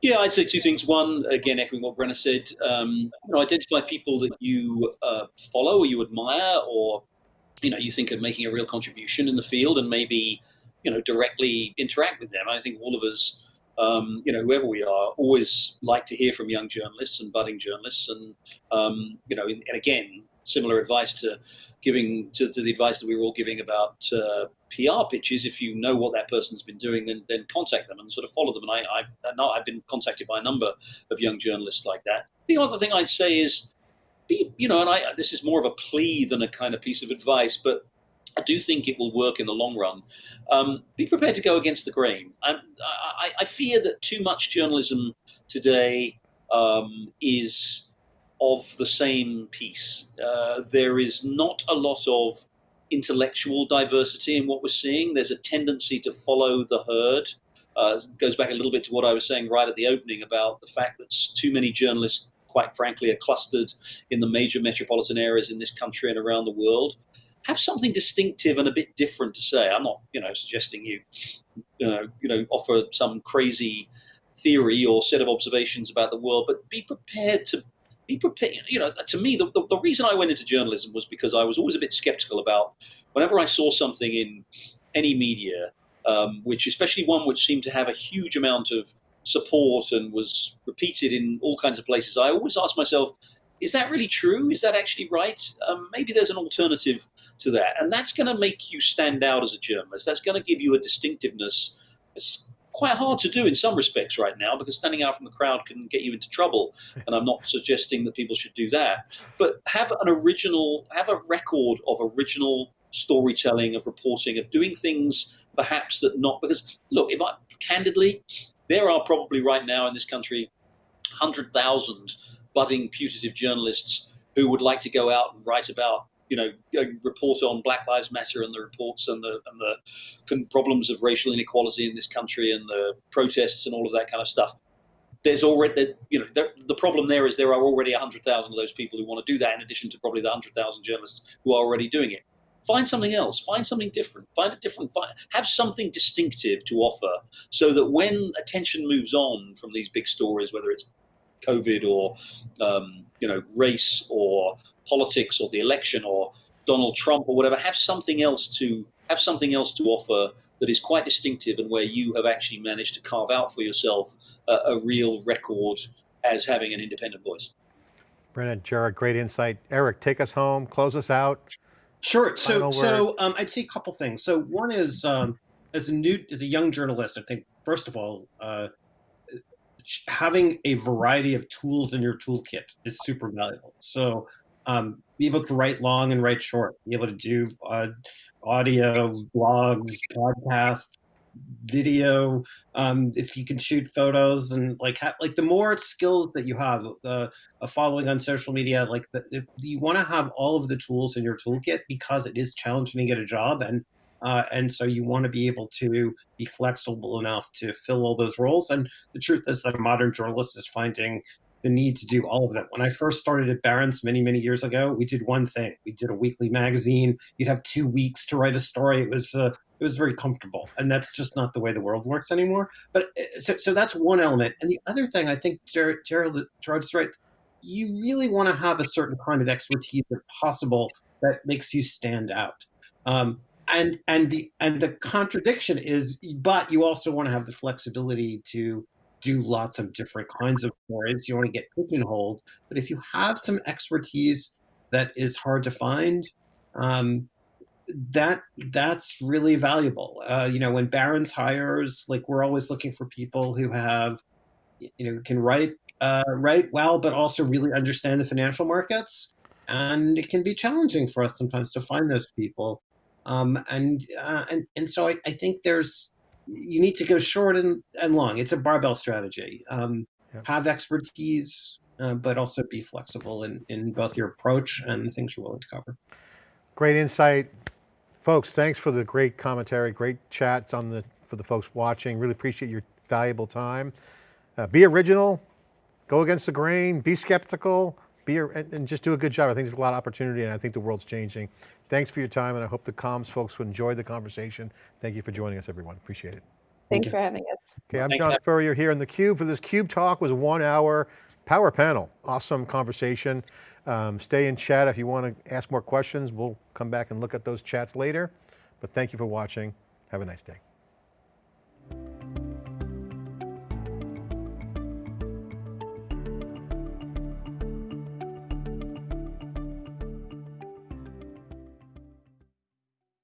yeah, I'd say two things. One, again, echoing what Brenna said, um, you know, identify people that you uh, follow or you admire, or you know, you think are making a real contribution in the field, and maybe you know, directly interact with them. I think all of us, um, you know, whoever we are, always like to hear from young journalists and budding journalists. And, um, you know, and again, similar advice to giving to, to, the advice that we were all giving about uh, PR pitches. If you know what that person's been doing, then then contact them and sort of follow them. And I, I've, I've been contacted by a number of young journalists like that. The other thing I'd say is, be, you know, and I, this is more of a plea than a kind of piece of advice, but I do think it will work in the long run. Um, be prepared to go against the grain. I, I, fear that too much journalism today um, is of the same piece. Uh, there is not a lot of intellectual diversity in what we're seeing. There's a tendency to follow the herd. Uh, goes back a little bit to what I was saying right at the opening about the fact that too many journalists, quite frankly, are clustered in the major metropolitan areas in this country and around the world have something distinctive and a bit different to say. I'm not, you know, suggesting you, you know, you know, offer some crazy theory or set of observations about the world, but be prepared to be prepared. You know, to me, the, the, the reason I went into journalism was because I was always a bit skeptical about whenever I saw something in any media, um, which especially one which seemed to have a huge amount of support and was repeated in all kinds of places. I always asked myself, is that really true? Is that actually right? Um, maybe there's an alternative to that. And that's going to make you stand out as a journalist. That's going to give you a distinctiveness. It's quite hard to do in some respects right now because standing out from the crowd can get you into trouble. And I'm not suggesting that people should do that. But have an original, have a record of original storytelling, of reporting, of doing things perhaps that not, because look, if I, candidly, there are probably right now in this country 100,000 budding putative journalists who would like to go out and write about you know, report on Black Lives Matter and the reports and the and the problems of racial inequality in this country and the protests and all of that kind of stuff. There's already, you know, there, the problem there is there are already 100,000 of those people who want to do that in addition to probably the 100,000 journalists who are already doing it. Find something else, find something different, find a different, find, have something distinctive to offer so that when attention moves on from these big stories, whether it's COVID or um, you know race or politics or the election or Donald Trump or whatever, have something else to have something else to offer that is quite distinctive and where you have actually managed to carve out for yourself a, a real record as having an independent voice. Brenna, Gerard, great insight. Eric, take us home, close us out. Sure. So, so um, I'd say a couple things. So, one is um, as a new, as a young journalist, I think first of all, uh, having a variety of tools in your toolkit is super valuable. So um, be able to write long and write short, be able to do uh, audio, blogs, podcasts, video. Um, if you can shoot photos and like like the more skills that you have, uh, a following on social media, like the, you want to have all of the tools in your toolkit because it is challenging to get a job and uh, and so you want to be able to be flexible enough to fill all those roles. And the truth is that a modern journalist is finding the need to do all of them. When I first started at Barron's many, many years ago, we did one thing. We did a weekly magazine. You'd have two weeks to write a story. It was uh, it was very comfortable, and that's just not the way the world works anymore. But uh, so, so that's one element. And the other thing, I think Gerard, Gerard's right. You really want to have a certain kind of expertise, if possible, that makes you stand out. Um, and and the and the contradiction is, but you also want to have the flexibility to do lots of different kinds of stories. You want to get pigeonholed, but if you have some expertise that is hard to find, um, that that's really valuable. Uh, you know, when Barron's hires, like we're always looking for people who have, you know, can write uh, write well, but also really understand the financial markets. And it can be challenging for us sometimes to find those people. Um, and, uh, and and so I, I think there's you need to go short and, and long. It's a barbell strategy. Um, Have expertise, uh, but also be flexible in, in both your approach and the things you're willing to cover. Great insight. Folks, thanks for the great commentary, great chats on the, for the folks watching. Really appreciate your valuable time. Uh, be original, go against the grain, be skeptical, be a, and, and just do a good job. I think there's a lot of opportunity and I think the world's changing. Thanks for your time and I hope the comms folks will enjoy the conversation. Thank you for joining us everyone, appreciate it. Thanks for having us. Okay, I'm Thank John you. Furrier here in theCUBE for this CUBE talk was one hour power panel. Awesome conversation. Um, stay in chat if you want to ask more questions. We'll come back and look at those chats later. But thank you for watching. Have a nice day.